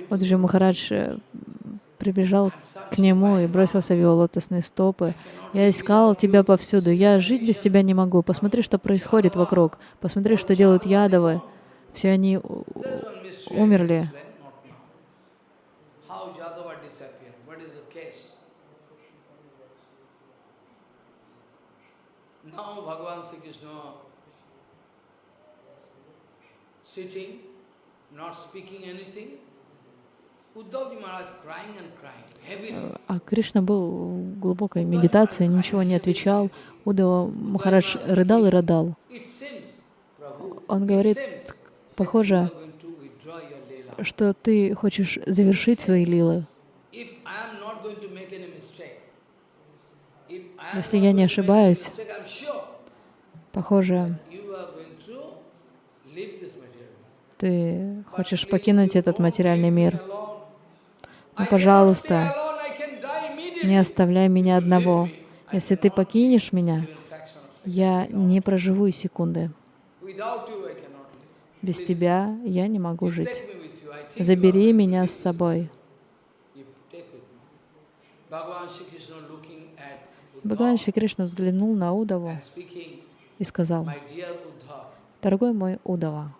Вот же Махарадж э, прибежал к нему и бросился в его лотосные стопы. «Я искал тебя повсюду, я жить без тебя не могу. Посмотри, что происходит вокруг. Посмотри, что делают ядовы. Все они умерли. Sitting, not speaking anything, А Кришна был в глубокой медитации, ничего не отвечал. Удава Махарадж рыдал и рыдал. Он говорит, похоже, что ты хочешь завершить свои лилы. Если я не ошибаюсь, похоже, ты хочешь покинуть этот материальный мир. Но, пожалуйста, не оставляй меня одного. Если ты покинешь меня, я не проживу и секунды. Без тебя я не могу жить. Забери меня с собой. Бхагаван Шри Кришна взглянул на Удаву и сказал, «Дорогой мой Удава,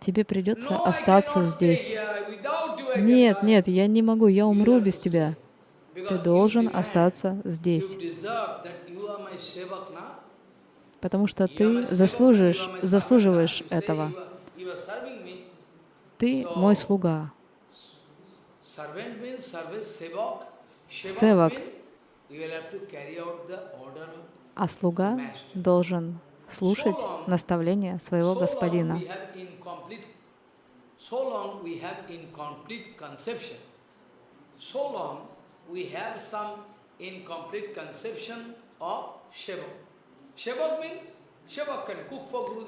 тебе придется остаться здесь. Нет, нет, я не могу, я умру без тебя. Ты должен остаться здесь. Потому что ты заслужишь, заслуживаешь этого. Ты мой слуга. Севак. А слуга должен слушать наставления своего господина.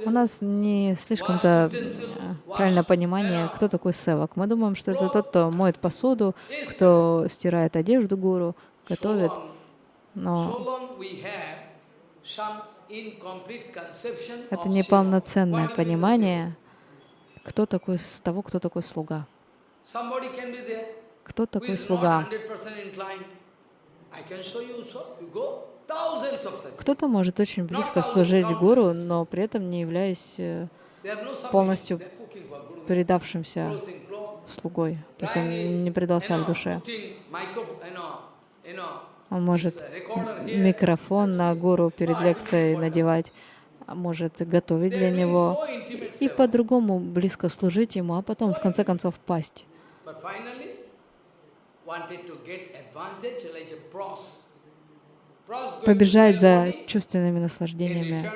У нас не слишком-то правильное понимание, кто такой севак. Мы думаем, что это тот, кто моет посуду, кто стирает одежду гуру, готовит. Но это неполноценное понимание кто такой, с того, кто такой слуга. Кто такой слуга? Кто-то может очень близко служить гуру, но при этом не являясь э, полностью предавшимся слугой. То есть он не предался в душе. Он может микрофон на гуру перед лекцией надевать, а может готовить для него и по-другому близко служить ему, а потом в конце концов пасть. Побежать за чувственными наслаждениями,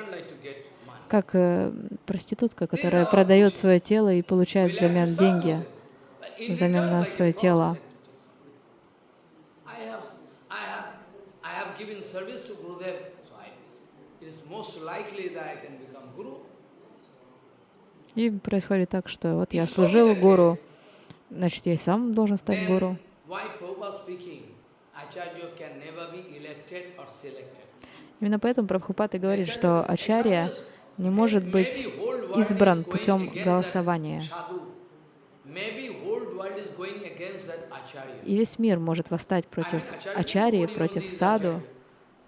как э, проститутка, которая продает свое тело и получает взамен деньги, взамен на свое тело. И происходит так, что вот я служил гуру, значит, я сам должен стать гуру. Именно поэтому Прабхупад и говорит, что Ачарья не может быть избран путем голосования. И весь мир может восстать против Ачарьи, против Саду,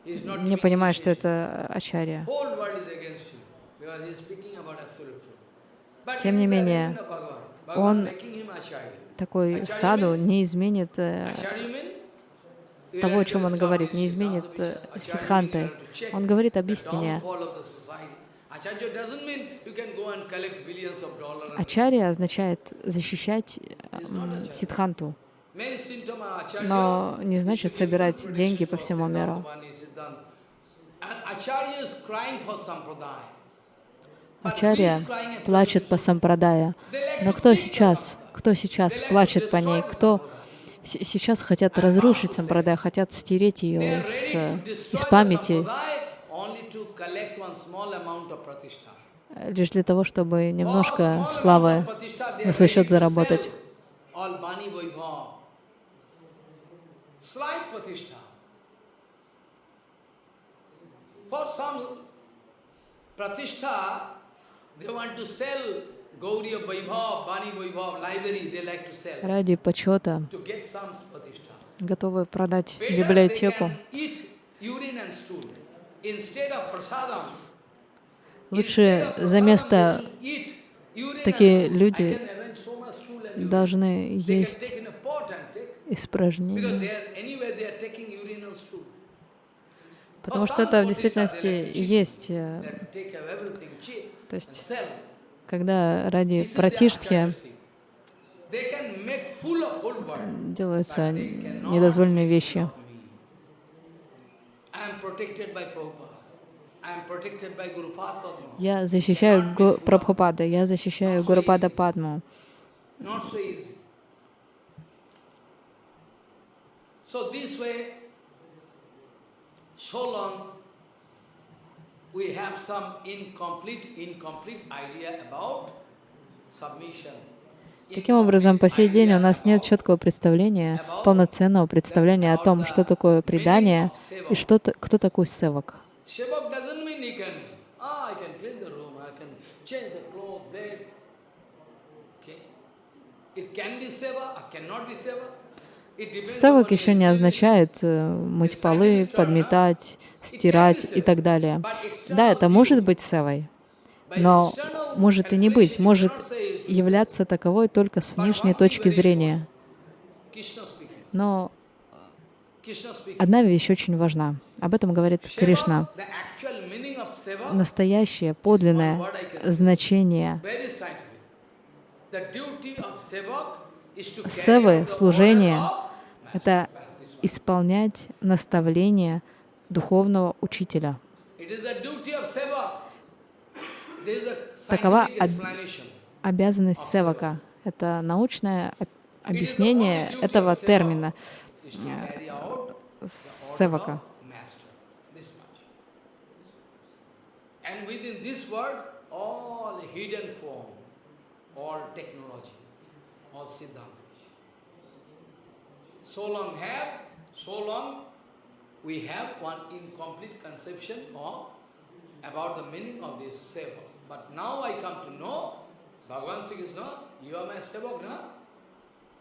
не понимая, что это Ачарья. Тем не менее, он такой саду не изменит э, того, о чем он говорит, не изменит э, сидханты. Он говорит об истине. Ачарья означает защищать сидханту, но не значит собирать деньги по всему миру. Ачарья плачет по сампрадая. Но кто сейчас, кто сейчас плачет по ней? Кто сейчас хотят разрушить сампрадая, хотят стереть ее с, из памяти, лишь для того, чтобы немножко славы на свой счет заработать. Ради почета готовы продать библиотеку. Лучше за место такие люди должны есть испражнения. Потому что это в действительности есть э, То есть, когда ради братишки делаются недозволенные вещи. Я защищаю Гу Прабхупада, я защищаю Гурупада Падму. So this way, so long we have some incomplete, incomplete idea about submission. Таким образом, по сей день у нас нет четкого представления, полноценного представления о том, что такое предание и что, кто такой севак. Севак еще не означает э, мыть полы, подметать, стирать и так далее. Да, это может быть севой, но может и не быть, может являться таковой только с внешней точки зрения. Но одна вещь очень важна. Об этом говорит Кришна. Настоящее, подлинное значение севы, служение — это исполнять наставления духовного учителя. Такова обязанность севака. Это научное объяснение этого термина севака. About the meaning of this seva. But now I come to know,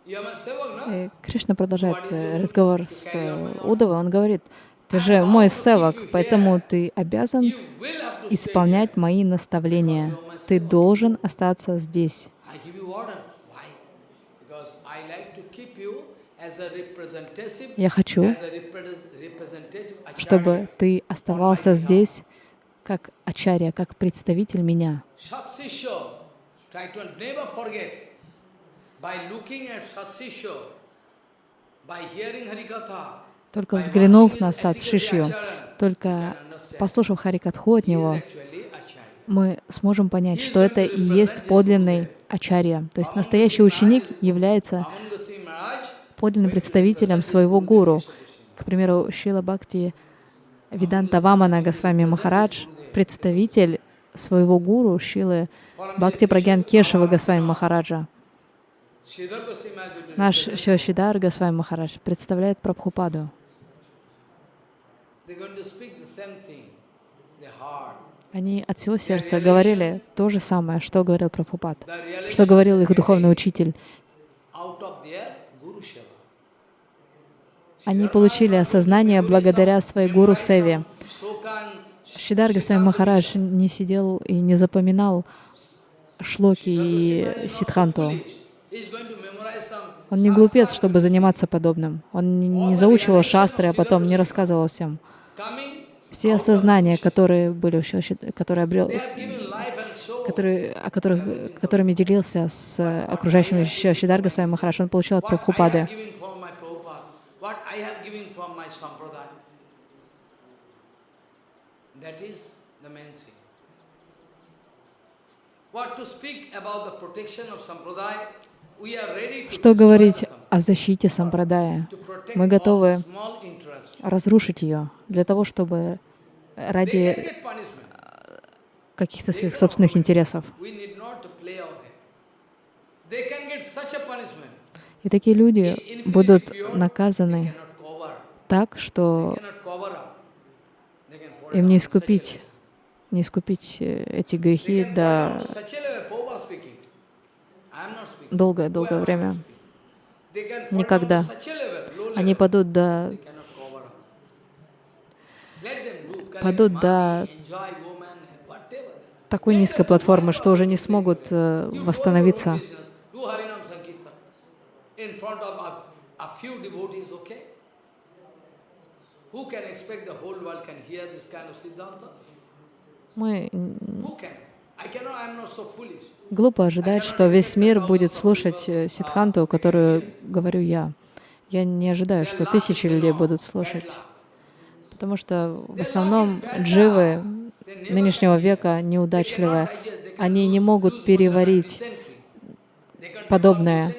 И Кришна продолжает разговор с Удовой. Он говорит, ты же мой севак, поэтому ты обязан исполнять мои наставления. Ты должен остаться здесь. Я хочу, чтобы ты оставался здесь как ачарья, как представитель меня. Только взглянув на Сад Шишью, только послушав Харикатху от него, мы сможем понять, что это и есть подлинный ачарья. То есть настоящий ученик является подлинным представителем своего гуру. К примеру, Шила Бхакти Виданта Вамана Госвами Махарадж, представитель своего гуру Шилы Бхакти Прагьян Кешева Госвами Махараджа. Наш Шивашидар Госвами Махарадж представляет Прабхупаду. Они от всего сердца говорили то же самое, что говорил Прабхупад, что говорил их духовный учитель. Они получили осознание благодаря своей гуру Севе. Шидар Госвами Махарадж не сидел и не запоминал шлоки и ситханту. Он не глупец, чтобы заниматься подобным. Он не заучивал шастры, а потом не рассказывал всем. Все осознания, которые были, которые обрел, которые, о которых, которыми делился с окружающими Шидарга своим Махарадж, он получил от Прабхупады. That is the main thing. What to speak about the protection of sampradaya, Что говорить о защите сампрадая? Мы готовы разрушить ее для того, чтобы ради каких-то своих собственных интересов. И такие люди будут наказаны так, что им не искупить, не искупить э, эти грехи до долгое-долгое время. Никогда. Они падут до падут до такой низкой платформы, что уже не смогут э, восстановиться? Who can expect the whole world can hear this kind of Siddhanta? Мы Глупо ожидать, что весь мир будет слушать э, Сидханту, которую говорю я. Я не ожидаю, что тысячи людей будут слушать. Потому что в основном дживы нынешнего века неудачливые. Они не могут переварить подобное.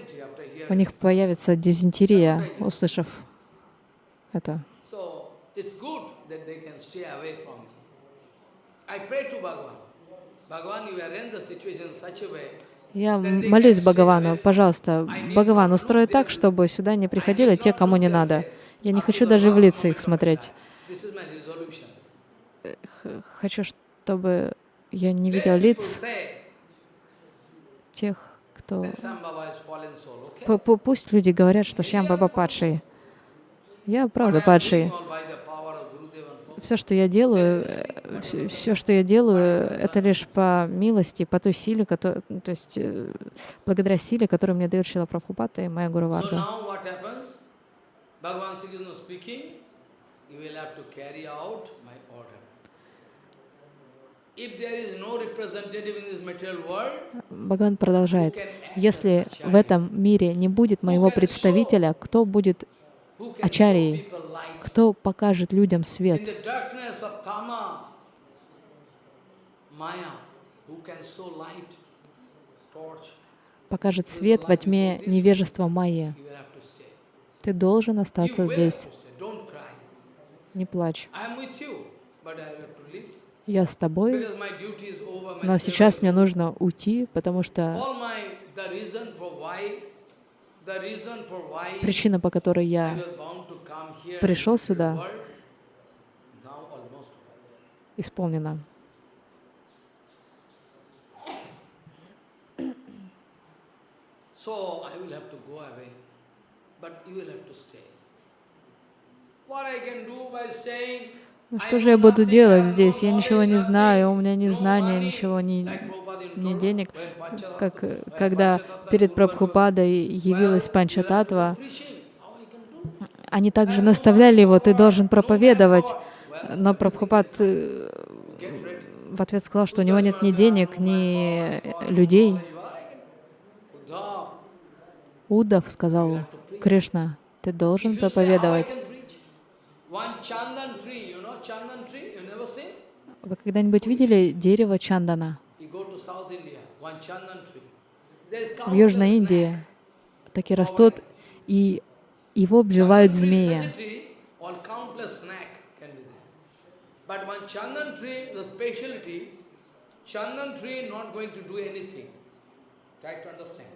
У них появится дизентерия, услышав это. Я молюсь Бхагавану, пожалуйста, Бхагаван, устрой так, чтобы сюда не приходили те, кому не надо. Я не хочу даже в лица их смотреть. Хочу, чтобы я не видел лиц тех, кто... Пусть люди говорят, что Шьям Баба падший. Я правда падший все, что я делаю, все, все, что я делаю, это лишь по милости, по той силе, которая, то есть э, благодаря силе, которую мне дает Шила Прабхупата и моя Гуру Варга. Бхагаван продолжает. Если в этом мире не будет моего представителя, кто будет ачарьей? Кто покажет людям свет? Покажет свет во тьме невежества Майя. Ты должен остаться здесь. Не плачь. Я с тобой, но сейчас мне нужно уйти, потому что Причина, по которой я пришел сюда, исполнена. Ну что же я буду делать здесь? Я ничего не знаю, у меня ни знания, ничего, ни, ни денег. Как, когда перед Прабхупадой явилась Панчататва, они также наставляли его, ты должен проповедовать. Но Прабхупад э, в ответ сказал, что у него нет ни денег, ни людей. Удав сказал, Кришна, ты должен проповедовать. Вы когда-нибудь видели дерево чандана? В Южной Индии такие растут, и его обживают змеи. Chandan tree not going to do anything. Try to understand.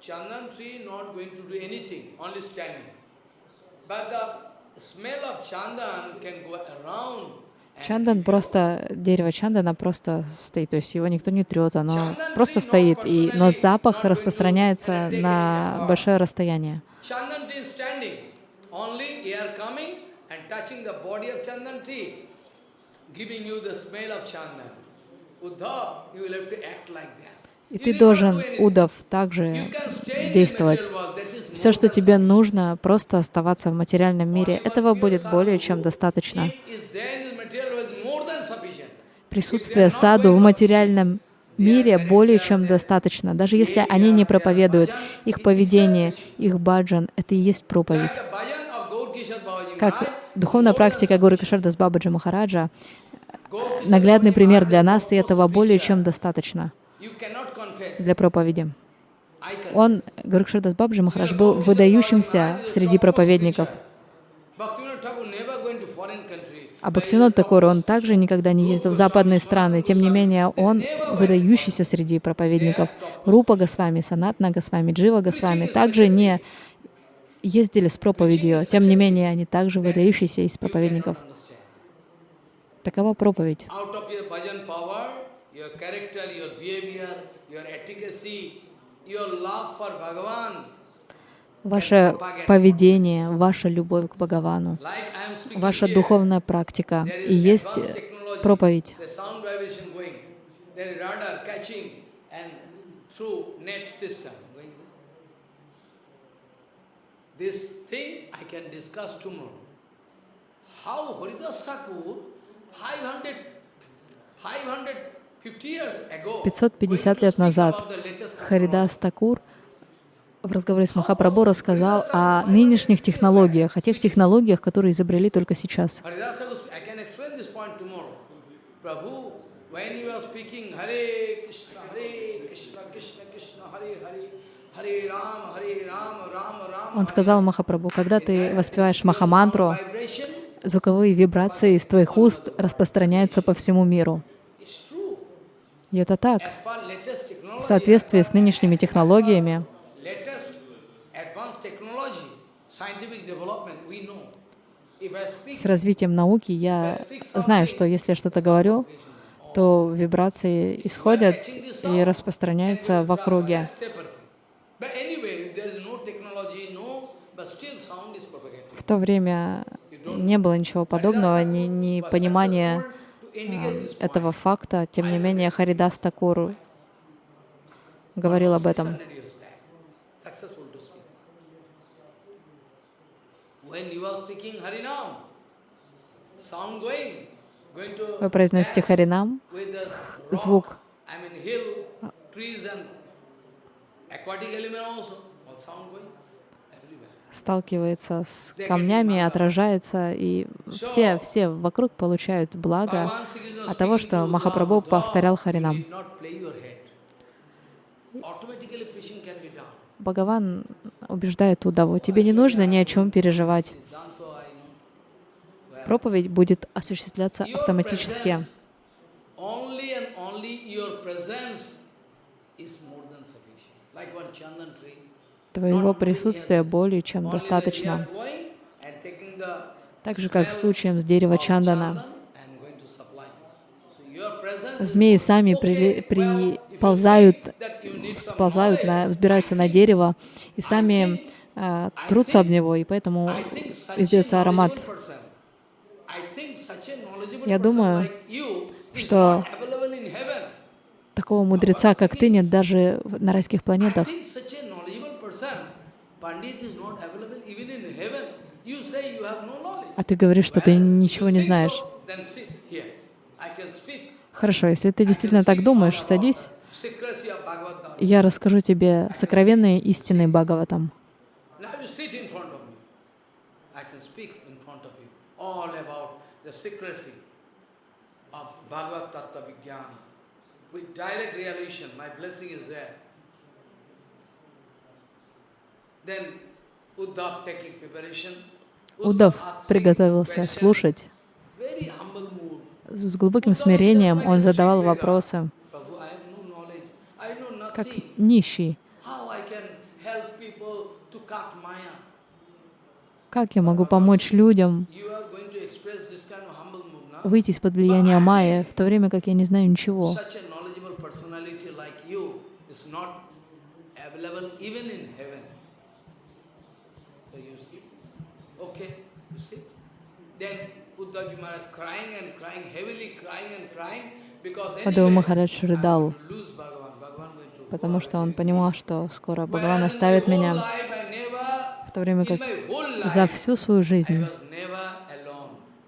Chandan tree not going to do anything, only standing. But the Чандан просто, дерево чандана просто стоит, то есть его никто не трет, оно просто стоит, и, но запах распространяется на большое расстояние. И ты должен, Удав, также действовать. Все, что тебе нужно, просто оставаться в материальном мире. Этого будет более чем достаточно присутствие саду в материальном мире более чем достаточно. Даже если они не проповедуют, их поведение, их баджан — это и есть проповедь. Как духовная практика Гуру Кишардас Бабаджи Махараджа, наглядный пример для нас, и этого более чем достаточно для проповеди. Он, Гуру Кишардас Бабаджи Махарадж, был выдающимся среди проповедников. А Бхактивинод Такур, он также никогда не ездил в западные страны, тем не менее он выдающийся среди проповедников. Рупа Госвами, Санатна Госвами, Джива Госвами также не ездили с проповедью, тем не менее они также выдающиеся из проповедников. Такова проповедь. Ваше поведение, ваша любовь к Бхагавану, ваша духовная практика и есть проповедь. This thing I can discuss tomorrow. How Haridas Thakur, 500, 500 550 лет назад Харидас Такур в разговоре с Махапрабху рассказал о нынешних технологиях, о тех технологиях, которые изобрели только сейчас. Он сказал Махапрабху, когда ты воспеваешь Махамантру, звуковые вибрации из твоих уст распространяются по всему миру. И это так. В соответствии с нынешними технологиями, с развитием науки я знаю, что если я что-то говорю, то вибрации исходят и распространяются в округе. В то время не было ничего подобного, ни, ни понимания этого факта. Тем не менее, Харидас Такур говорил об этом. Вы произносите Харинам, звук сталкивается с камнями, отражается, и все, все вокруг получают благо от того, что Махапрабху повторял Харинам. Бхагаван убеждает Удаву, тебе не нужно ни о чем переживать. Проповедь будет осуществляться автоматически. Твоего присутствия более чем достаточно. Так же, как с случаем с дерева Чандана. Змеи сами при, приползают, сползают, на, взбираются на дерево и сами э, трутся об него, и поэтому издается аромат. Я думаю, что такого мудреца, как ты, нет даже на райских планетах. А ты говоришь, что ты ничего не знаешь. Хорошо, если ты действительно так думаешь, садись. Я расскажу тебе сокровенные истины Бхагаватам. with direct realization, my blessing is there. Удав приготовился слушать. С глубоким смирением он задавал вопросы, как нищий. Как я могу помочь людям выйти из-под влияния Майя, в то время как я не знаю ничего? Мадхава Махарадж рыдал, потому что он понимал, что скоро Бхагаван оставит меня, в то время как за всю свою жизнь.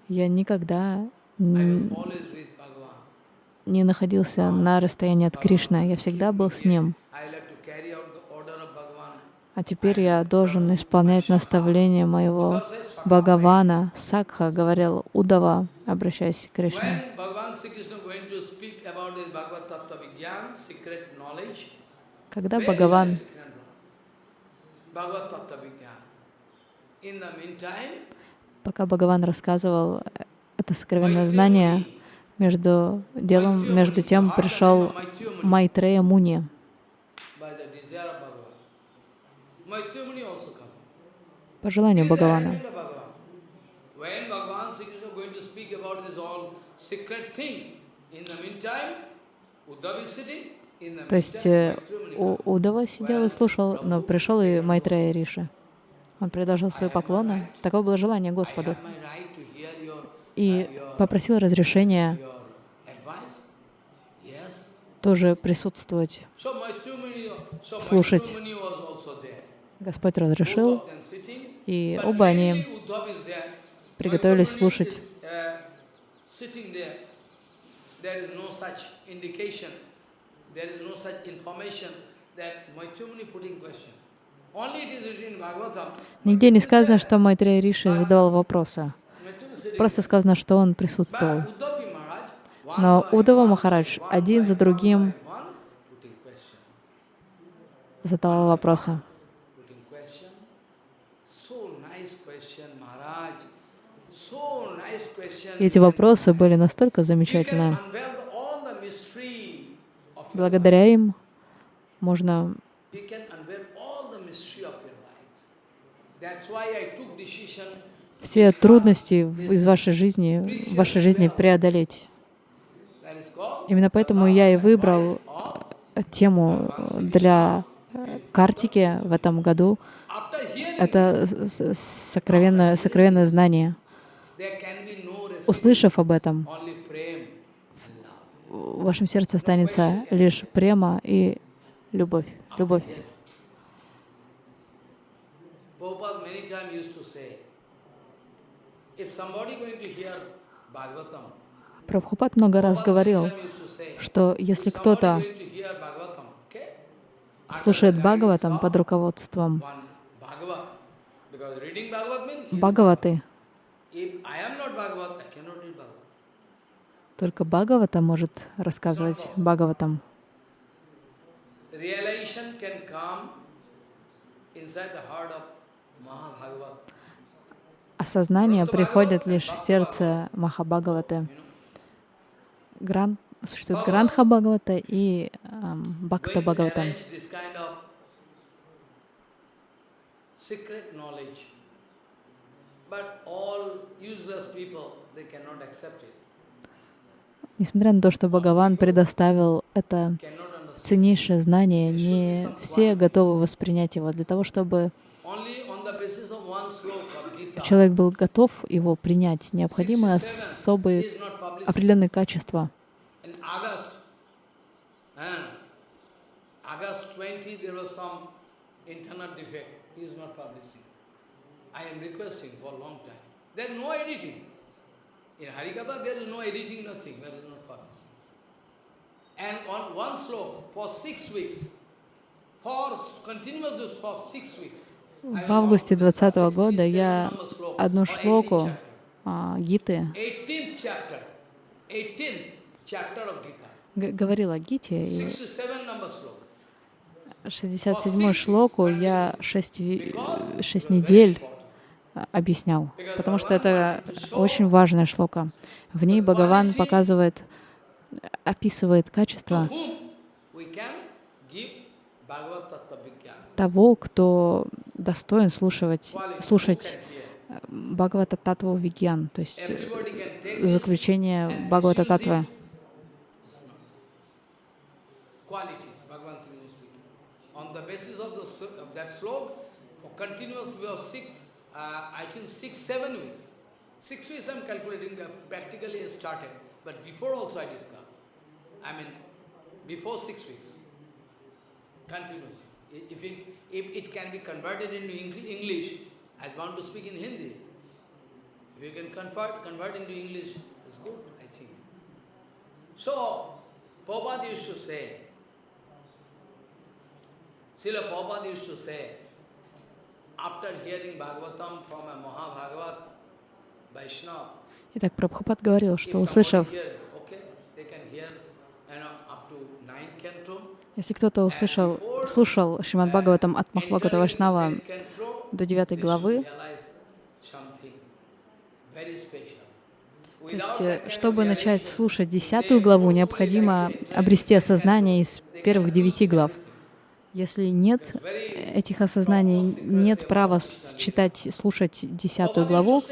Я никогда не находился на расстоянии от Кришны, я всегда был с ним. А теперь я должен исполнять наставления моего Бхагавана, Сакха, говорил Удава, обращаясь к Кришне. Когда Бхагаван пока Бхагаван рассказывал это сокровенное знание, между делом, между тем пришел Майтрея Муни. По желанию Бхагавана. То есть э, Удава сидел и слушал, но пришел и Майтрея Риша. Он предложил свои поклоны. Такое было желание Господу. И попросил разрешения тоже присутствовать, слушать. Господь разрешил, и оба они приготовились слушать. Нигде не сказано, что Майтрея Риши задавал вопросы. Просто сказано, что он присутствовал. Но Удава Махарадж один за другим задавал вопросы. Putting question. So nice question, Maharaj. So nice question. Эти вопросы были настолько your Благодаря им можно все трудности из вашей жизни, в вашей жизни преодолеть. Именно поэтому я и выбрал of тему для э, картики в этом году. Это сокровенное, сокровенное знание. Услышав об этом, в вашем сердце останется лишь према и любовь. Любовь. Прабхупад много раз говорил, что если кто-то слушает Бхагаватам под руководством one только Бхагавата может рассказывать Бхагаватам. Осознание приходит лишь в сердце Махабхагаваты. Гран... Существует Грандха Бхагавата и эм, Бхакта Бхагавата. But all useless people, they cannot accept it, Несмотря на то, что Бхагаван предоставил это ценнейшее знание, не все готовы воспринять его. Для того, чтобы человек был готов его принять, необходимы 67 особые определенные качества. In August, and August 20, there was some internet defect. He is not publishing. I am requesting for a long time. There no editing. In Harikatha, there is no editing, nothing. There is no publishing. And on one slope for six weeks, for continuous for six weeks. В августе will 2020 года 67 я одну or 18th шлоку а, Гиты 18th chapter, 18th chapter of Gita. г- говорила о Гите, и 67 number slope. 67-ю шлоку я 6, шесть недель а, объяснял, потому что это очень важная шлока. В ней Бхагаван показывает, описывает Vigyan. того, кто достоин слушать, слушать. Бхагавата Татву Вигьян, то есть э, заключение Бхагавата Татвы. On the basis of, uh, I think six, seven weeks. Six weeks I'm calculating, practically started. But before also I discussed. I mean, before six weeks. Continuous. I- If it, if it can be converted into English, I want to speak in Hindi. If you can convert, convert into English, it's good, I think. So, Prabhupada used to say, Srila Prabhupada used to say, Итак, Прабхупад говорил, что услышав, если кто-то услышал, слушал Шримад Бхагаватам от Махабхагавата Вайшнава до девятой главы, то есть, э, чтобы начать слушать десятую главу, необходимо обрести осознание из первых девяти глав. Если нет этих осознаний, нет права читать, слушать десятую главу,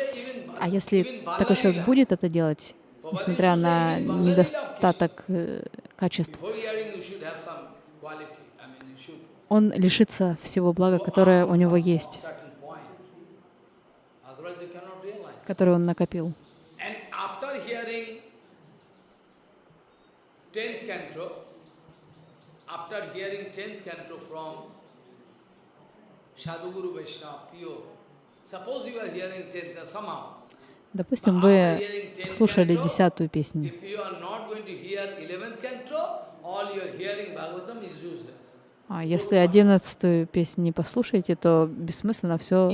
а если такой человек будет это делать, несмотря на недостаток э, качеств, он лишится всего блага, которое у него есть, которое он накопил. And after hearing 10th canto, after hearing 10th canto from Sadhguru Vaishnava, pure, suppose you are hearing 10th, somehow, Допустим, вы слушали десятую песню, if you are not going to hear 11th canto, all your hearing Bhagavatam is useless. А если одиннадцатую песню не послушаете, то бессмысленно все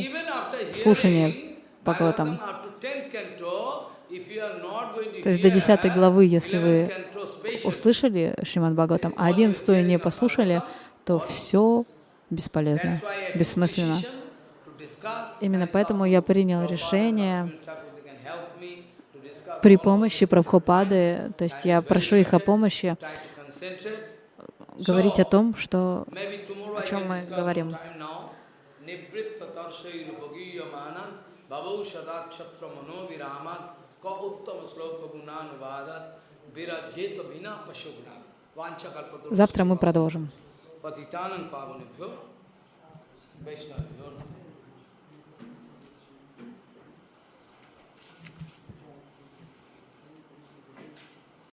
слушание Бхагаватам. Bhagavatam up to 10th canto, if you are not going to То есть до десятой главы, если 11th вы услышали Шримад Бхагаватам, а одиннадцатую не послушали, то все бесполезно, бессмысленно. Именно поэтому я принял решение при помощи Прабхупады, то есть я прошу их о помощи говорить о том, что о чем мы говорим. time now. Nibritta tarshai rupagiyamanan bhavau sadat chatra завтра мы продолжим.